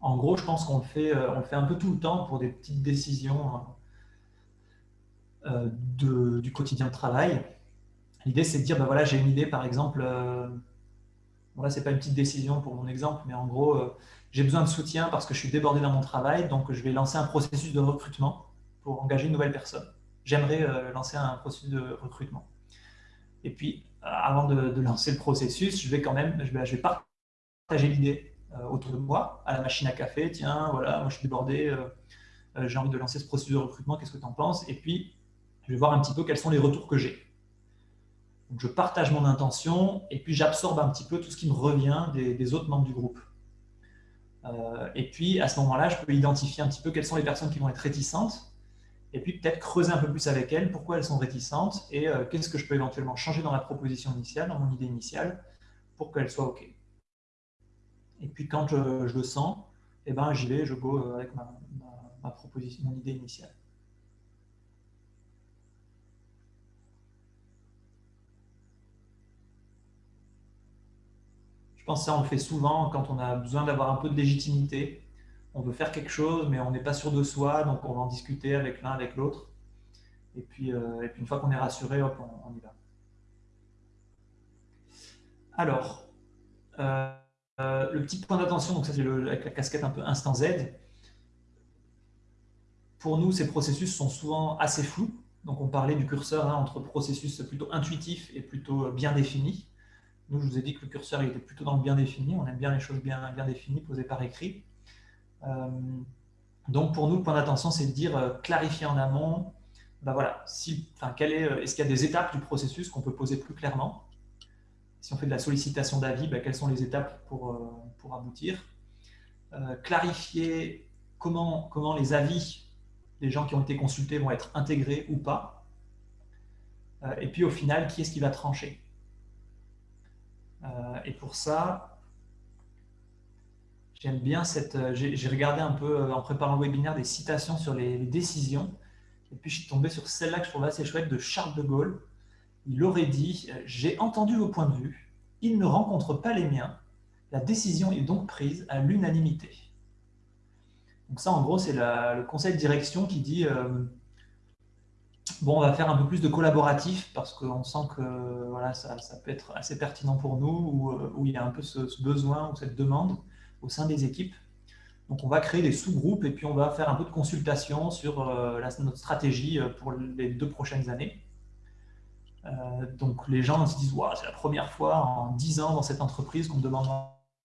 En gros, je pense qu'on le, fait, euh, un peu tout le temps pour des petites décisions euh, du quotidien de travail. L'idée, c'est de dire, ben voilà, j'ai une idée, par exemple, euh, là, c'est pas une petite décision pour mon exemple, mais en gros, j'ai besoin de soutien parce que je suis débordé dans mon travail, donc je vais lancer un processus de recrutement pour engager une nouvelle personne. J'aimerais lancer un processus de recrutement. Et puis, avant de, lancer le processus, je vais quand même, je vais, partager l'idée euh, autour de moi, à la machine à café, tiens, voilà, moi je suis débordé, euh, euh, j'ai envie de lancer ce processus de recrutement, qu'est-ce que tu en penses? Et puis, je vais voir un petit peu quels sont les retours que j'ai. Je partage mon intention et puis j'absorbe un petit peu tout ce qui me revient des, autres membres du groupe. et puis, à ce moment-là, je peux identifier un petit peu quelles sont les personnes qui vont être réticentes et puis peut-être creuser un peu plus avec elles pourquoi elles sont réticentes et qu'est-ce que je peux éventuellement changer dans la proposition initiale, dans mon idée initiale, pour qu'elle soit OK. Et puis quand je, le sens, eh ben, j'y vais, je go euh, avec ma, proposition, mon idée initiale. Ça, on le fait souvent quand on a besoin d'avoir un peu de légitimité. On veut faire quelque chose, mais on n'est pas sûr de soi, donc on va en discuter avec l'un, avec l'autre. Et puis, euh, et puis une fois qu'on est rassuré, hop, on, y va. Alors, euh, euh, le petit point d'attention, donc ça c'est avec la casquette un peu instant Z. Pour nous, ces processus sont souvent assez flous. Donc on parlait du curseur hein, entre processus plutôt intuitif et plutôt bien défini. Nous, je vous ai dit que le curseur était plutôt dans le bien défini. On aime bien les choses bien, définies, posées par écrit. Euh, donc pour nous, le point d'attention, c'est de dire euh, clarifier en amont. Ben voilà, si, est, est-ce qu'il y a des étapes du processus qu'on peut poser plus clairement? Si on fait de la sollicitation d'avis, ben, quelles sont les étapes pour, euh, pour aboutir? Euh, clarifier comment, comment les avis des gens qui ont été consultés vont être intégrés ou pas. Euh, et puis au final, qui est-ce qui va trancher? Et pour ça, j'aime bien cette... J'ai regardé un peu en préparant le webinaire des citations sur les, décisions. Et puis je suis tombé sur celle-là que je trouvais assez chouette de Charles de Gaulle il aurait dit « J'ai entendu vos points de vue, ils ne rencontrent pas les miens, la décision est donc prise à l'unanimité. » Donc ça, en gros, c'est le conseil de direction qui dit euh, Bon, on va faire un peu plus de collaboratif parce qu'on sent que voilà, ça, peut être assez pertinent pour nous ou euh, où il y a un peu ce, besoin ou cette demande au sein des équipes. Donc, on va créer des sous-groupes et puis on va faire un peu de consultation sur euh, notre stratégie pour les deux prochaines années. Euh, donc les gens se disent c'est la première fois en 10 ans dans cette entreprise qu'on me demande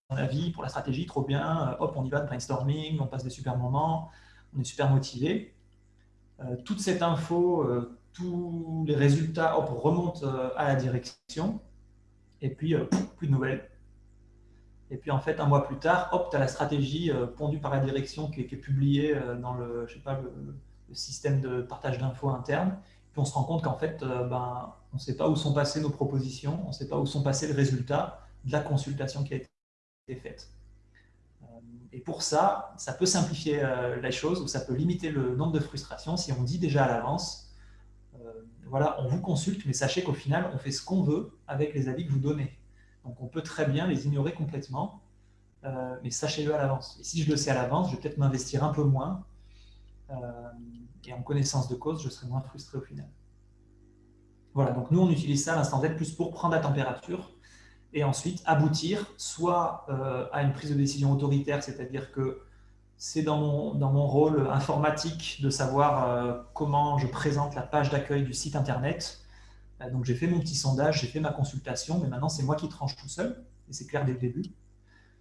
mon avis pour la stratégie, trop bien, euh, hop, on y va de brainstorming, on passe des super moments, on est super motivé. Euh, toute cette info, tous les résultats hop, remontent à la direction, et puis plus de nouvelles. Et puis en fait, un mois plus tard, hop, tu as la stratégie pondue par la direction qui est, publiée dans le, je sais pas, le système de partage d'infos interne. Puis on se rend compte qu'en fait, ben, on ne sait pas où sont passées nos propositions, on ne sait pas où sont passés les résultats de la consultation qui a été faite. Euh, et pour ça, ça peut simplifier euh, les choses ou ça peut limiter le nombre de frustrations si on dit déjà à l'avance, euh, voilà, on vous consulte, mais sachez qu'au final, on fait ce qu'on veut avec les avis que vous donnez. Donc on peut très bien les ignorer complètement, mais sachez-le à l'avance. Et si je le sais à l'avance, je vais peut-être m'investir un peu moins, et en connaissance de cause, je serai moins frustré au final. Voilà, donc nous, on utilise ça, l'instant Z, plus pour prendre la température et ensuite aboutir soit euh, à une prise de décision autoritaire, c'est-à-dire que c'est dans mon, dans mon rôle informatique de savoir euh, comment je présente la page d'accueil du site internet. Euh, donc j'ai fait mon petit sondage, j'ai fait ma consultation, mais maintenant c'est moi qui tranche tout seul, et c'est clair dès le début.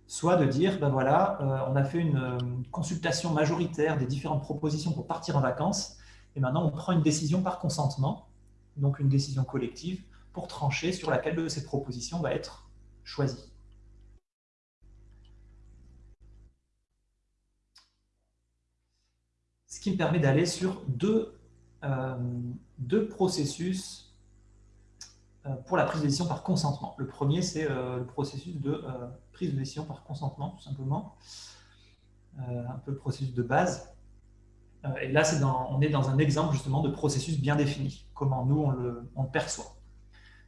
Soit de dire, ben voilà, on a fait une consultation majoritaire des différentes propositions pour partir en vacances, et maintenant on prend une décision par consentement, donc une décision collective, pour trancher sur laquelle de ces propositions va être choisie. Ce qui me permet d'aller sur deux, euh, deux processus euh, pour la prise de décision par consentement. Le premier, c'est euh, le processus de prise de décision par consentement, tout simplement. un peu le processus de base. et là, dans, on est dans un exemple justement de processus bien défini, comment nous, on le, on le perçoit.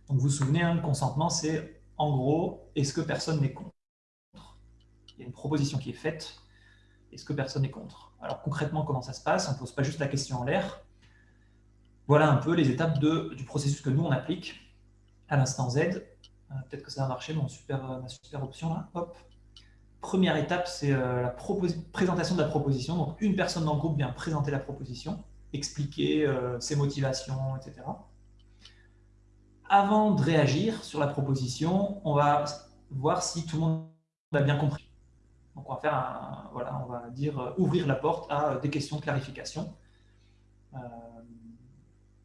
Donc vous vous souvenez, hein, le consentement, c'est en gros, est-ce que personne n'est contre? Il y a une proposition qui est faite, est-ce que personne n'est contre? Alors concrètement, comment ça se passe? On ne pose pas juste la question en l'air. Voilà un peu les étapes du processus que nous, on applique à l'instant Z. Euh, peut-être que ça va marcher, mon euh, ma super option là. Première étape, c'est euh, la présentation de la proposition. Donc une personne dans le groupe vient présenter la proposition, expliquer ses motivations, etc avant de réagir sur la proposition, on va voir si tout le monde a bien compris. Donc on va faire voilà, on va dire euh, ouvrir la porte à euh, des questions de clarification euh,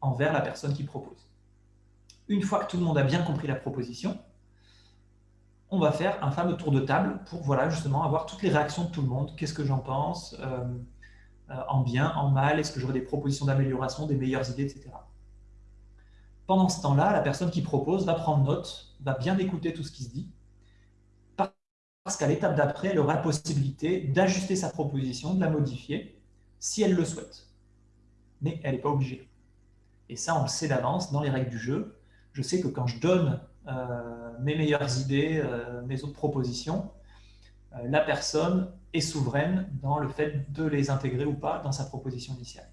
envers la personne qui propose. Une fois que tout le monde a bien compris la proposition, on va faire un fameux tour de table pour voilà, justement avoir toutes les réactions de tout le monde. Qu'est-ce que j'en pense En bien, en mal? Est-ce que j'aurai des propositions d'amélioration, des meilleures idées, etc. Pendant ce temps-là, la personne qui propose va prendre note, va bien écouter tout ce qui se dit, parce qu'à l'étape d'après, elle aura la possibilité d'ajuster sa proposition, de la modifier, si elle le souhaite. Mais elle n'est pas obligée. Et ça, on le sait d'avance dans les règles du jeu. Je sais que quand je donne euh, mes meilleures idées, euh, mes autres propositions, euh, la personne est souveraine dans le fait de les intégrer ou pas dans sa proposition initiale.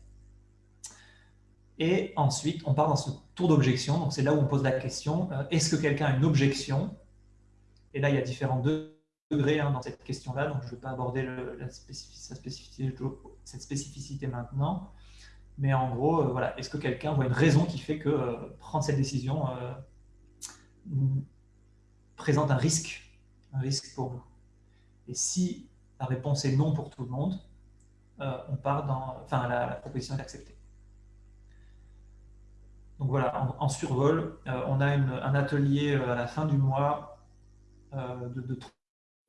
Et ensuite, on part dans ce tour d'objection. Donc, c'est là où on pose la question, euh, est-ce que quelqu'un a une objection? Et là, il y a différents degrés hein, dans cette question-là, donc je ne vais pas aborder cette spécificité maintenant. Mais en gros, euh, voilà, est-ce que quelqu'un voit une raison qui fait que euh, prendre cette décision présente un risque, un risque pour vous Et si la réponse est non pour tout le monde, on part dans, enfin, la proposition est acceptée. Donc voilà, en, survol, euh, on a un atelier euh, à la fin du mois euh, de,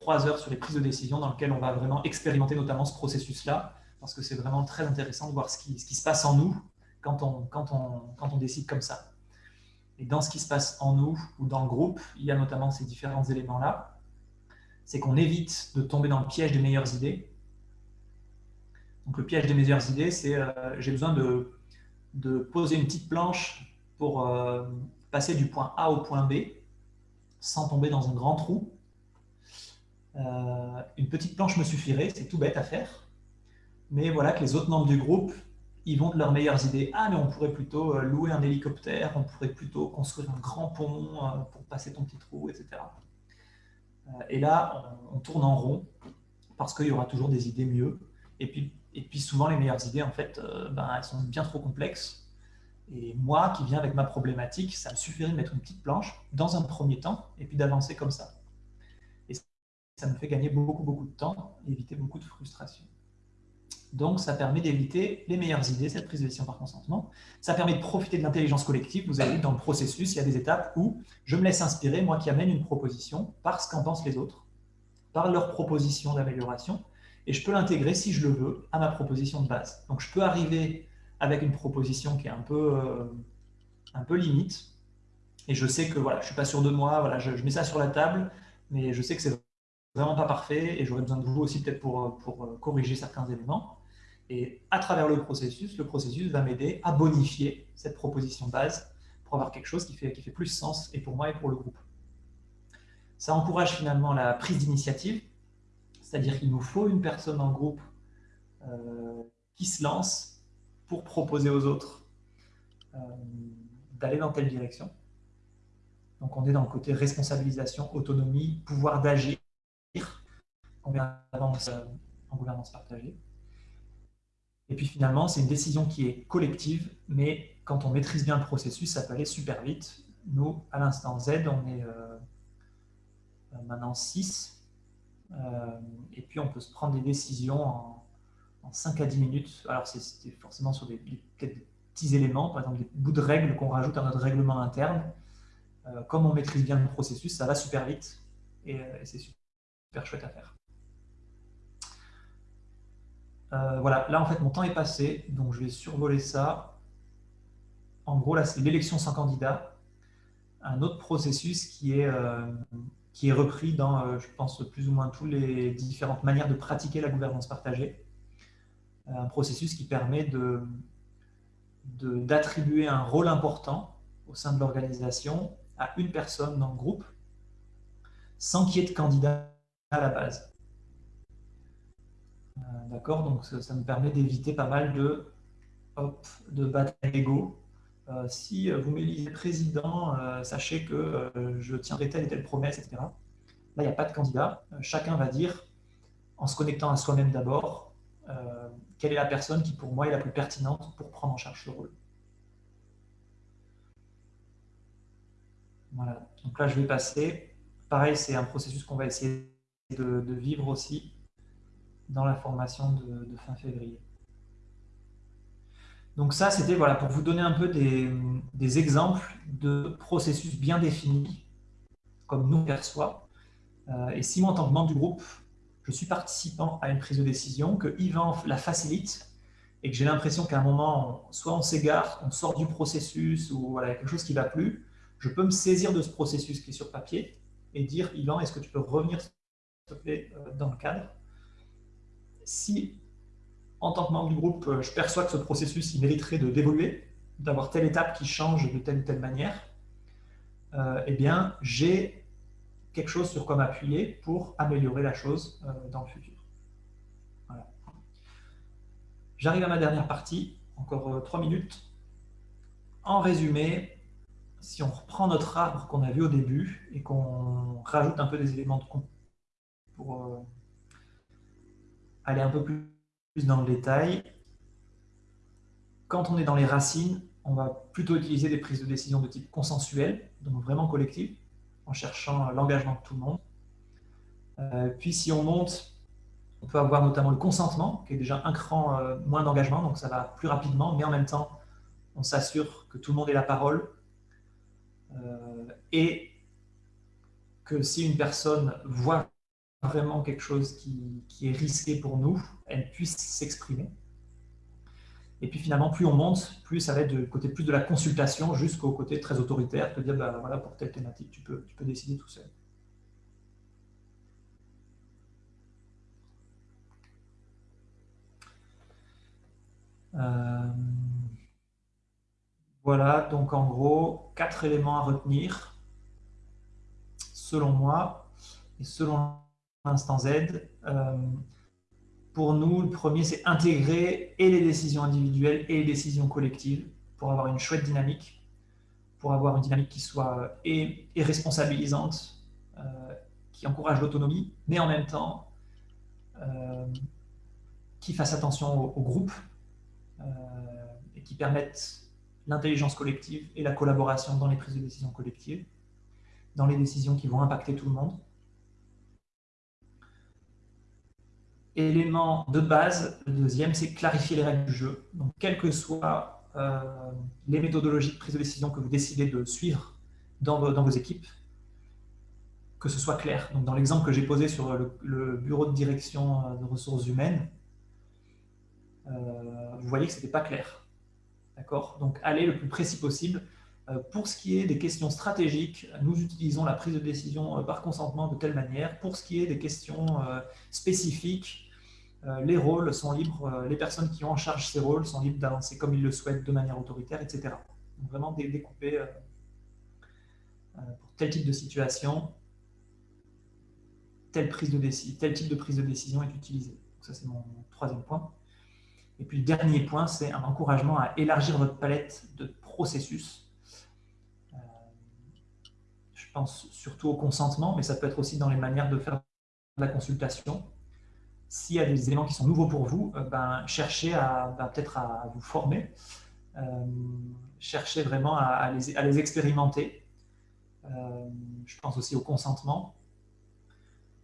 trois heures sur les prises de décision dans lequel on va vraiment expérimenter notamment ce processus-là, parce que c'est vraiment très intéressant de voir ce qui, se passe en nous quand on décide comme ça. Et dans ce qui se passe en nous ou dans le groupe, il y a notamment ces différents éléments-là. C'est qu'on évite de tomber dans le piège des meilleures idées. Donc le piège des meilleures idées, c'est j'ai besoin de de poser une petite planche pour euh, passer du point A au point B sans tomber dans un grand trou. Euh, une petite planche me suffirait, c'est tout bête à faire. Mais voilà que les autres membres du groupe, ils vont de leurs meilleures idées. Ah, mais on pourrait plutôt euh, louer un hélicoptère, on pourrait plutôt construire un grand pont pour passer ton petit trou, etc. Et là, on, tourne en rond parce qu'il y aura toujours des idées mieux. Et puis, et puis souvent, les meilleures idées, en fait, euh, ben, elles sont bien trop complexes. Et moi, qui viens avec ma problématique, ça me suffirait de mettre une petite planche dans un premier temps et puis d'avancer comme ça. Et ça me fait gagner beaucoup, beaucoup de temps et éviter beaucoup de frustration. Donc, ça permet d'éviter les meilleures idées, cette prise de décision par consentement. Ça permet de profiter de l'intelligence collective. Vous avez vu, dans le processus, il y a des étapes où je me laisse inspirer, moi qui amène une proposition, par ce qu'en pensent les autres, par leur proposition d'amélioration, et je peux l'intégrer, si je le veux, à ma proposition de base. Donc je peux arriver avec une proposition qui est un peu, euh, un peu limite, et je sais que voilà, je ne suis pas sûr de moi, voilà, je, mets ça sur la table, mais je sais que c'est vraiment pas parfait, et j'aurais besoin de vous aussi peut-être pour, pour euh, corriger certains éléments. Et à travers le processus, le processus va m'aider à bonifier cette proposition de base pour avoir quelque chose qui fait, qui fait plus sens, et pour moi et pour le groupe. Ça encourage finalement la prise d'initiative, c'est-à-dire qu'il nous faut une personne en groupe euh, qui se lance pour proposer aux autres euh, d'aller dans telle direction. Donc on est dans le côté responsabilisation, autonomie, pouvoir d'agir, en gouvernance partagée. Et puis finalement, c'est une décision qui est collective, mais quand on maîtrise bien le processus, ça peut aller super vite. Nous, à l'instant Z, on est euh, maintenant 6. Euh, et puis on peut se prendre des décisions en, 5 à 10 minutes. Alors c'est forcément sur des, petits éléments, par exemple des bouts de règles qu'on rajoute à notre règlement interne. Euh, comme on maîtrise bien le processus, ça va super vite et, et c'est super chouette à faire. Euh, voilà, là en fait mon temps est passé, donc je vais survoler ça. En gros, là c'est l'élection sans candidat, un autre processus qui est, euh, qui est repris dans, euh, je pense, plus ou moins toutes les différentes manières de pratiquer la gouvernance partagée. Un processus qui permet de d'attribuer un rôle important au sein de l'organisation à une personne dans le groupe sans qu'il y ait de candidat à la base. Euh, d'accord Donc ça, me permet d'éviter pas mal de, hop, de batailles d'ego. Euh, si vous m'élisez président, euh, sachez que je tiendrai telle et telle promesse, etc. Là, il n'y a pas de candidat. chacun va dire, en se connectant à soi-même d'abord, quelle est la personne qui, pour moi, est la plus pertinente pour prendre en charge ce rôle. Voilà. Donc là, je vais passer. Pareil, c'est un processus qu'on va essayer de vivre aussi dans la formation de, fin février. Donc ça, c'était voilà, pour vous donner un peu des, exemples de processus bien définis, comme nous perçoit. Euh, et si moi, en tant que membre du groupe, je suis participant à une prise de décision, que Yvan la facilite, et que j'ai l'impression qu'à un moment, soit on s'égare, on sort du processus, ou voilà, quelque chose qui ne va plus, je peux me saisir de ce processus qui est sur papier et dire, Yvan, est-ce que tu peux revenir, euh, dans le cadre? Si, en tant que membre du groupe, euh, je perçois que ce processus mériterait d'évoluer, d'avoir telle étape qui change de telle ou telle manière, euh, eh bien, j'ai quelque chose sur quoi m'appuyer pour améliorer la chose euh, dans le futur. J'arrive à ma dernière partie, encore trois minutes. En résumé, si on reprend notre arbre qu'on a vu au début et qu'on rajoute un peu des éléments de pour aller un peu plus dans le détail, quand on est dans les racines, on va plutôt utiliser des prises de décision de type consensuel, donc vraiment collective, en cherchant l'engagement de tout le monde. Euh, puis si on monte, on peut avoir notamment le consentement, qui est déjà un cran euh, moins d'engagement, donc ça va plus rapidement, mais en même temps, on s'assure que tout le monde ait la parole euh, et que si une personne voit vraiment quelque chose qui, est risqué pour nous, elle puisse s'exprimer. Et puis finalement, plus on monte, plus ça va être du côté plus de la consultation jusqu'au côté très autoritaire, te dire, bah, voilà, pour telle thématique, tu peux, tu peux décider tout seul. Euh, voilà, donc en gros, quatre éléments à retenir, selon moi, et selon l'instant Z. Euh, pour nous, le premier, c'est intégrer et les décisions individuelles et les décisions collectives pour avoir une chouette dynamique, pour avoir une dynamique qui soit euh, et, responsabilisante, euh, qui encourage l'autonomie, mais en même temps qui fasse attention au, groupe et qui permette l'intelligence collective et la collaboration dans les prises de décision collectives, dans les décisions qui vont impacter tout le monde. Élément de base, le deuxième, c'est clarifier les règles du jeu. Donc, quelles que soient euh, les méthodologies de prise de décision que vous décidez de suivre dans vos, équipes, que ce soit clair. Dans l'exemple que j'ai posé sur le, bureau de direction euh, de ressources humaines, euh, vous voyez que ce n'était pas clair. D'accord? Donc, allez le plus précis possible. Pour ce qui est des questions stratégiques, nous utilisons la prise de décision par consentement de telle manière. Pour ce qui est des questions spécifiques, les rôles sont libres, les personnes qui ont en charge ces rôles sont libres d'avancer comme ils le souhaitent de manière autoritaire, etc. Donc vraiment découper pour tel type de situation, telle, prise de tel type de prise de décision est utilisé. ça, c'est mon troisième point. Et puis le dernier point, c'est un encouragement à élargir votre palette de processus pense surtout au consentement, mais ça peut être aussi dans les manières de faire la consultation. S'il y a des éléments qui sont nouveaux pour vous, ben, cherchez à ben, peut-être à vous former, cherchez vraiment à, les, expérimenter. je pense aussi au consentement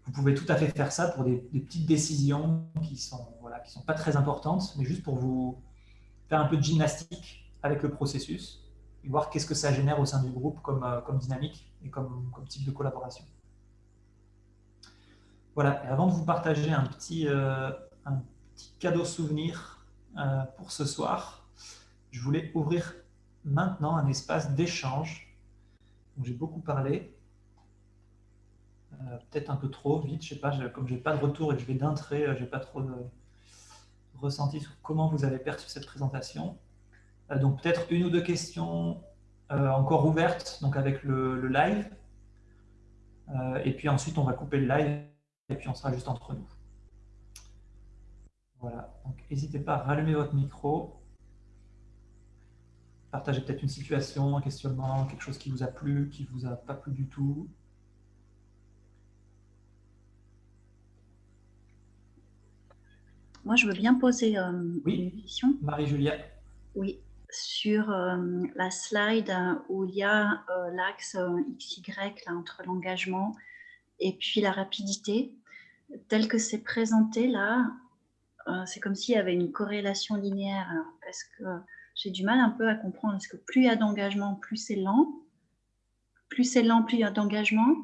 vous pouvez tout à fait faire ça pour des, petites décisions qui ne sont, voilà, sont pas très importantes, mais juste pour vous faire un peu de gymnastique avec le processus et voir qu'est-ce que ça génère au sein du groupe comme, euh, comme dynamique et comme, comme, type de collaboration. Voilà, et avant de vous partager un petit, euh, un petit cadeau souvenir euh, pour ce soir, je voulais ouvrir maintenant un espace d'échange. J'ai beaucoup parlé, peut-être un peu trop vite, je sais pas, comme j'ai pas de retour et que je vais d'un trait, euh, j'ai pas trop de ressenti sur comment vous avez perçu cette présentation. Euh, donc peut-être une ou deux questions encore ouvertes, donc avec le, live. et puis ensuite, on va couper le live et puis on sera juste entre nous. Voilà, donc n'hésitez pas à rallumer votre micro. Partagez peut-être une situation, un questionnement, quelque chose qui vous a plu, qui vous a pas plu du tout. Moi, je veux bien poser euh, une question. Marie-Julia. Oui, sur euh, la slide où il y a euh, l'axe XY entre l'engagement et puis la rapidité. Tel que c'est présenté là, c'est comme s'il y avait une corrélation linéaire. parce que j'ai du mal un peu à comprendre. Est-ce que plus il y a d'engagement, plus c'est lent? Plus c'est lent, plus il y a d'engagement?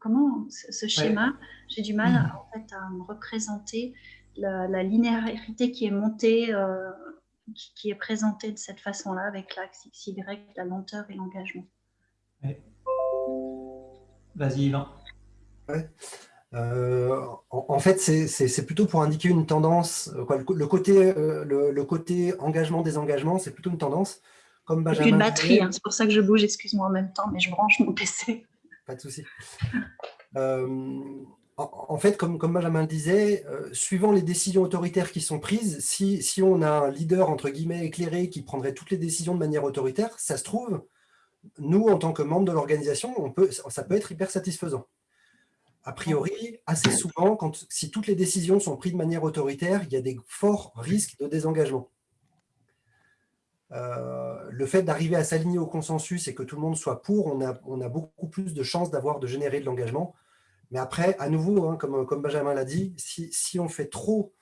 Comment ce schéma J'ai du mal en fait, à me représenter la, linéarité qui est montée, euh, qui, est présentée de cette façon-là avec l'axe XY, la lenteur et l'engagement. Vas-y, Yvan. Euh, en, fait, c'est plutôt pour indiquer une tendance. le, côté, euh, le, côté engagement-désengagement, c'est plutôt une tendance. Comme Benjamin une batterie, hein, c'est pour ça que je bouge, excuse-moi en même temps, mais je branche mon PC. Pas de souci en, fait, comme, Benjamin le disait, euh, suivant les décisions autoritaires qui sont prises, si, on a un leader, entre guillemets, éclairé qui prendrait toutes les décisions de manière autoritaire, ça se trouve, nous, en tant que membres de l'organisation, ça peut être hyper satisfaisant. A priori, assez souvent, quand, si toutes les décisions sont prises de manière autoritaire, il y a des forts risques de désengagement. Euh, le fait d'arriver à s'aligner au consensus et que tout le monde soit pour, on a, on a beaucoup plus de chances d'avoir de générer de l'engagement mais après, à nouveau, hein, comme, comme, Benjamin l'a dit, si, on fait trop,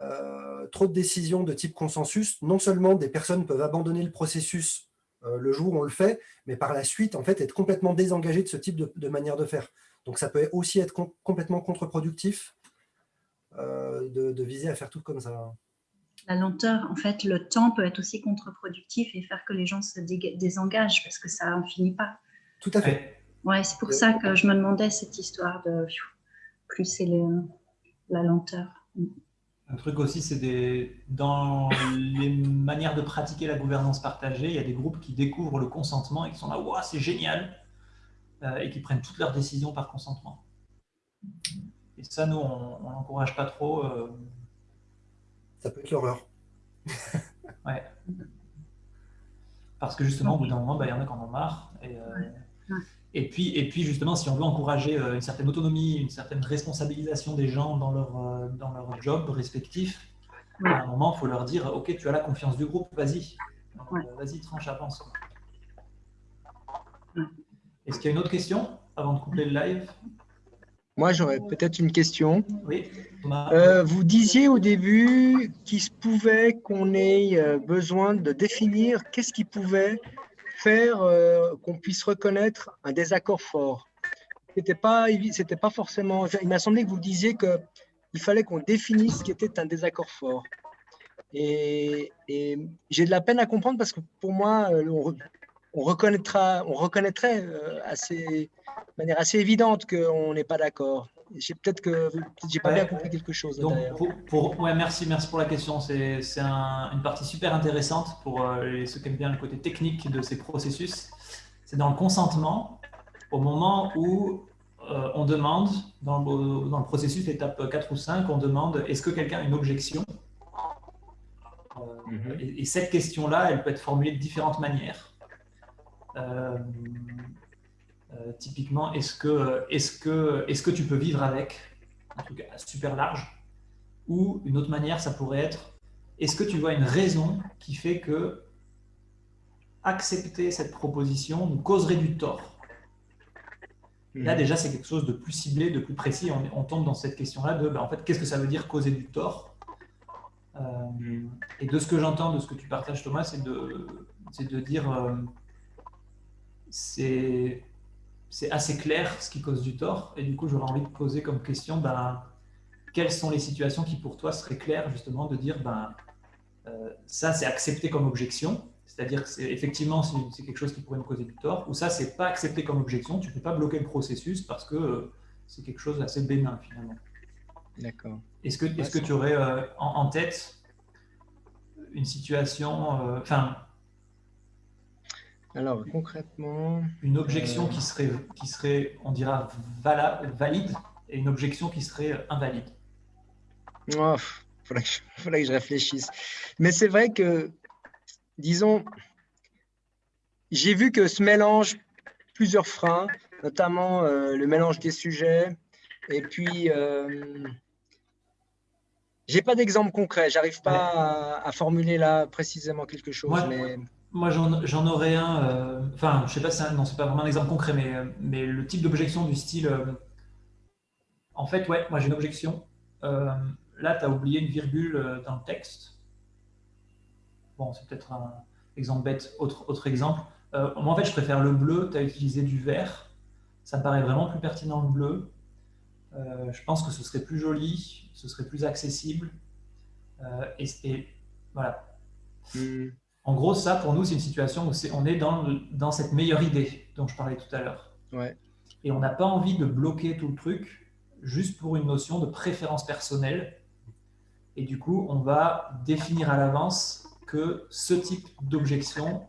euh, trop de décisions de type consensus, non seulement des personnes peuvent abandonner le processus euh, le jour où on le fait, mais par la suite, en fait, être complètement désengagé de ce type de, manière de faire. Donc, ça peut aussi être complètement contre-productif euh, de, viser à faire tout comme ça. La lenteur, en fait, le temps peut être aussi contre-productif et faire que les gens se désengagent parce que ça n'en finit pas. Tout à fait. Ouais, c'est pour ça que je me demandais cette histoire de plus c'est la lenteur. Un truc aussi, c'est des dans les manières de pratiquer la gouvernance partagée, il y a des groupes qui découvrent le consentement et qui sont là, waouh, c'est génial, euh, et qui prennent toutes leurs décisions par consentement. Et ça, nous, on n'encourage pas trop. Euh. Ça peut être l'horreur. ouais. Parce que justement, au bout d'un moment, bah, il y en a qui en ont marre. Et, euh, et puis, et puis justement, si on veut encourager euh, une certaine autonomie, une certaine responsabilisation des gens dans leur, euh, dans leur job respectif, à un moment, il faut leur dire, OK, tu as la confiance du groupe, vas-y, euh, vas-y, tranche, avance. Est-ce qu'il y a une autre question avant de couper le live? Moi, j'aurais peut-être une question. Oui, vous disiez au début qu'il se pouvait qu'on ait besoin de définir qu'est-ce qui pouvait faire euh, qu'on puisse reconnaître un désaccord fort. C'était pas, c'était pas forcément. Il m'a semblé que vous disiez que il fallait qu'on définisse ce qui était un désaccord fort. Et, j'ai de la peine à comprendre parce que pour moi, euh, on, reconnaîtra, on reconnaîtrait euh, assez, de manière assez évidente qu'on n'est pas d'accord peut-être que j'ai pas bien compris quelque chose. Donc, pour, ouais, merci, merci pour la question. C'est une partie super intéressante pour euh, ceux qui aiment bien le côté technique de ces processus. C'est dans le consentement, au moment où euh, on demande, dans le, dans le processus, l'étape 4 ou 5, on demande est-ce que quelqu'un a une objection? Euh, mhm. et, cette question-là, elle peut être formulée de différentes manières. Euh, typiquement, est-ce que, est que, est que tu peux vivre avec Un truc super large? Ou une autre manière, ça pourrait être, est-ce que tu vois une raison qui fait que accepter cette proposition nous causerait du tort? Là, mhm. déjà, c'est quelque chose de plus ciblé, de plus précis. On, tombe dans cette question-là de, ben, en fait, qu'est-ce que ça veut dire causer du tort? Euh, mhm. Et de ce que j'entends, de ce que tu partages, Thomas, c'est de, de dire, euh, c'est assez clair ce qui cause du tort. Et du coup, j'aurais envie de poser comme question, ben, quelles sont les situations qui, pour toi, seraient claires, justement, de dire, ben, euh, ça, c'est accepté comme objection c'est-à-dire que c'est effectivement c'est quelque chose qui pourrait me causer du tort, ou ça c'est pas accepté comme objection, tu ne peux pas bloquer le processus parce que euh, c'est quelque chose d'assez bénin finalement. D'accord. Est-ce que, est que tu aurais euh, en, tête une situation, enfin. Alors concrètement. Une objection qui, serait, qui serait, on dira, valide et une objection qui serait invalide. Oh, faudrait faudrait que je réfléchisse. Mais c'est vrai que disons, j'ai vu que ce mélange plusieurs freins, notamment euh, le mélange des sujets, et puis euh, j'ai pas d'exemple concret, j'arrive pas à, formuler là précisément quelque chose. Moi, mais... moi j'en aurais un, euh, enfin, je sais pas, non, c'est pas vraiment un exemple concret, mais, mais le type d'objection du style, en fait, ouais, moi j'ai une objection. là, tu as oublié une virgule dans le texte Bon, c'est peut-être un exemple bête. Autre, autre exemple. Euh, moi, en fait, je préfère le bleu. Tu as utilisé du vert. Ça me paraît vraiment plus pertinent le bleu. Euh, je pense que ce serait plus joli, ce serait plus accessible. Euh, et, voilà. Hmm. En gros, ça, pour nous, c'est une situation où on est dans, dans cette meilleure idée dont je parlais tout à l'heure. Ouais. Et on n'a pas envie de bloquer tout le truc juste pour une notion de préférence personnelle. Et du coup, on va définir à l'avance que ce type d'objection,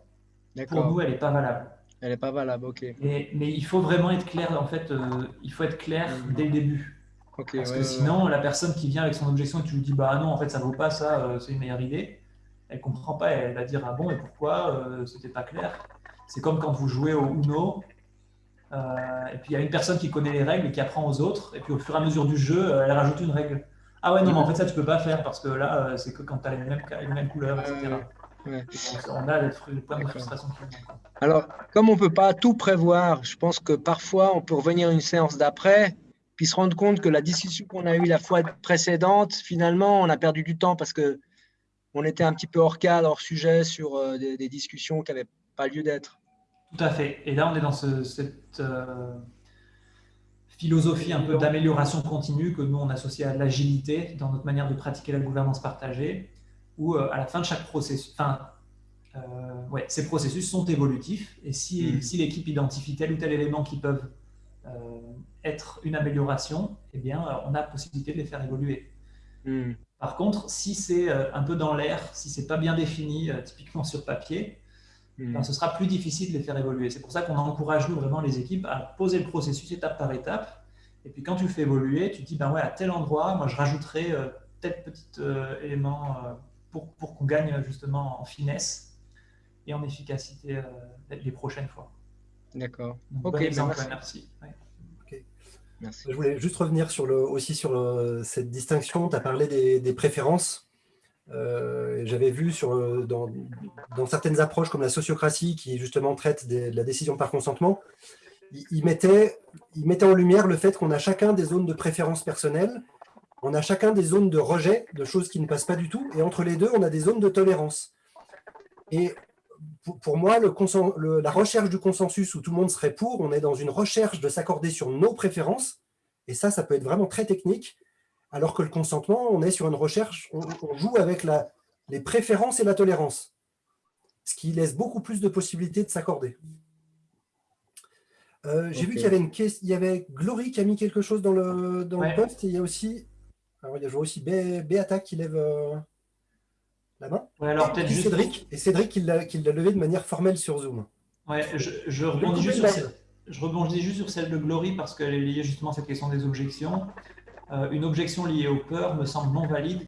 pour nous, elle n'est pas valable. Elle n'est pas valable, ok. Mais, mais, il faut vraiment être clair, en fait, euh, il faut être clair mhm. dès le début. Parce que sinon, la personne qui vient avec son objection et tu lui dis, bah non, en fait, ça vaut pas ça, euh, c'est une meilleure idée, elle comprend pas, elle va dire, ah bon, et pourquoi, euh, c'était pas clair. C'est comme quand vous jouez au Uno, et puis il y a une personne qui connaît les règles et qui apprend aux autres, et puis au fur et à mesure du jeu, elle rajoute une règle. Ah ouais, non, mais en fait, ça, tu peux pas faire parce que là, euh, c'est que quand tu as les mêmes, les mêmes couleurs, etc. on a de frustration. Alors, comme on ne peut pas tout prévoir, je pense que parfois, on peut revenir à une séance d'après, puis se rendre compte que la discussion qu'on a eue la fois précédente, finalement, on a perdu du temps parce que on était un petit peu hors cadre, hors sujet sur euh, des, discussions qui n'avaient pas lieu d'être. Tout à fait. Et là, on est dans ce, cette. Euh, philosophie un peu d'amélioration continue que nous on associe à l'agilité dans notre manière de pratiquer la gouvernance partagée, où euh, à la fin de chaque processus, enfin, euh, ouais, ces processus sont évolutifs et si, mm. si l'équipe identifie tel ou tel élément qui peuvent euh, être une amélioration, eh bien, on a la possibilité de les faire évoluer. Mm. Par contre, si c'est un peu dans l'air, si c'est pas bien défini, typiquement sur papier, ben, ce sera plus difficile de les faire évoluer. C'est pour ça qu'on encourage nous vraiment les équipes à poser le processus étape par étape. Et puis quand tu le fais évoluer, tu te dis, ben ouais, à tel endroit, moi je rajouterai euh, tel petit euh, élément euh, pour, pour qu'on gagne justement en finesse et en efficacité les prochaines fois. D'accord. Ok, ben exemple, merci. merci. Je voulais juste revenir sur le, aussi sur cette distinction. Tu as parlé des, préférences. Euh, j'avais vu sur, dans, dans, certaines approches comme la sociocratie qui justement traite de la décision par consentement, il, mettait, il mettait en lumière le fait qu'on a chacun des zones de préférence personnelle, on a chacun des zones de rejet, de choses qui ne passent pas du tout, et entre les deux, on a des zones de tolérance. Et pour, moi, le, la recherche du consensus où tout le monde serait pour, on est dans une recherche de s'accorder sur nos préférences, et ça, ça peut être vraiment très technique, alors que le consentement, on est sur une recherche, on, joue avec la, les préférences et la tolérance, ce qui laisse beaucoup plus de possibilités de s'accorder. Euh, j'ai vu qu'il y avait une il y avait Glory qui a mis quelque chose dans le, dans le post, et il y a aussi, alors il y a aussi Beata qui lève euh, la main. alors Cédric, et Cédric qui l'a levé de manière formelle sur Zoom. Ouais, je, je rebondis juste sur celle, je rebondis juste sur celle de Glory parce qu'elle est liée justement à cette question des objections. Euh, une objection liée aux peurs me semble non valide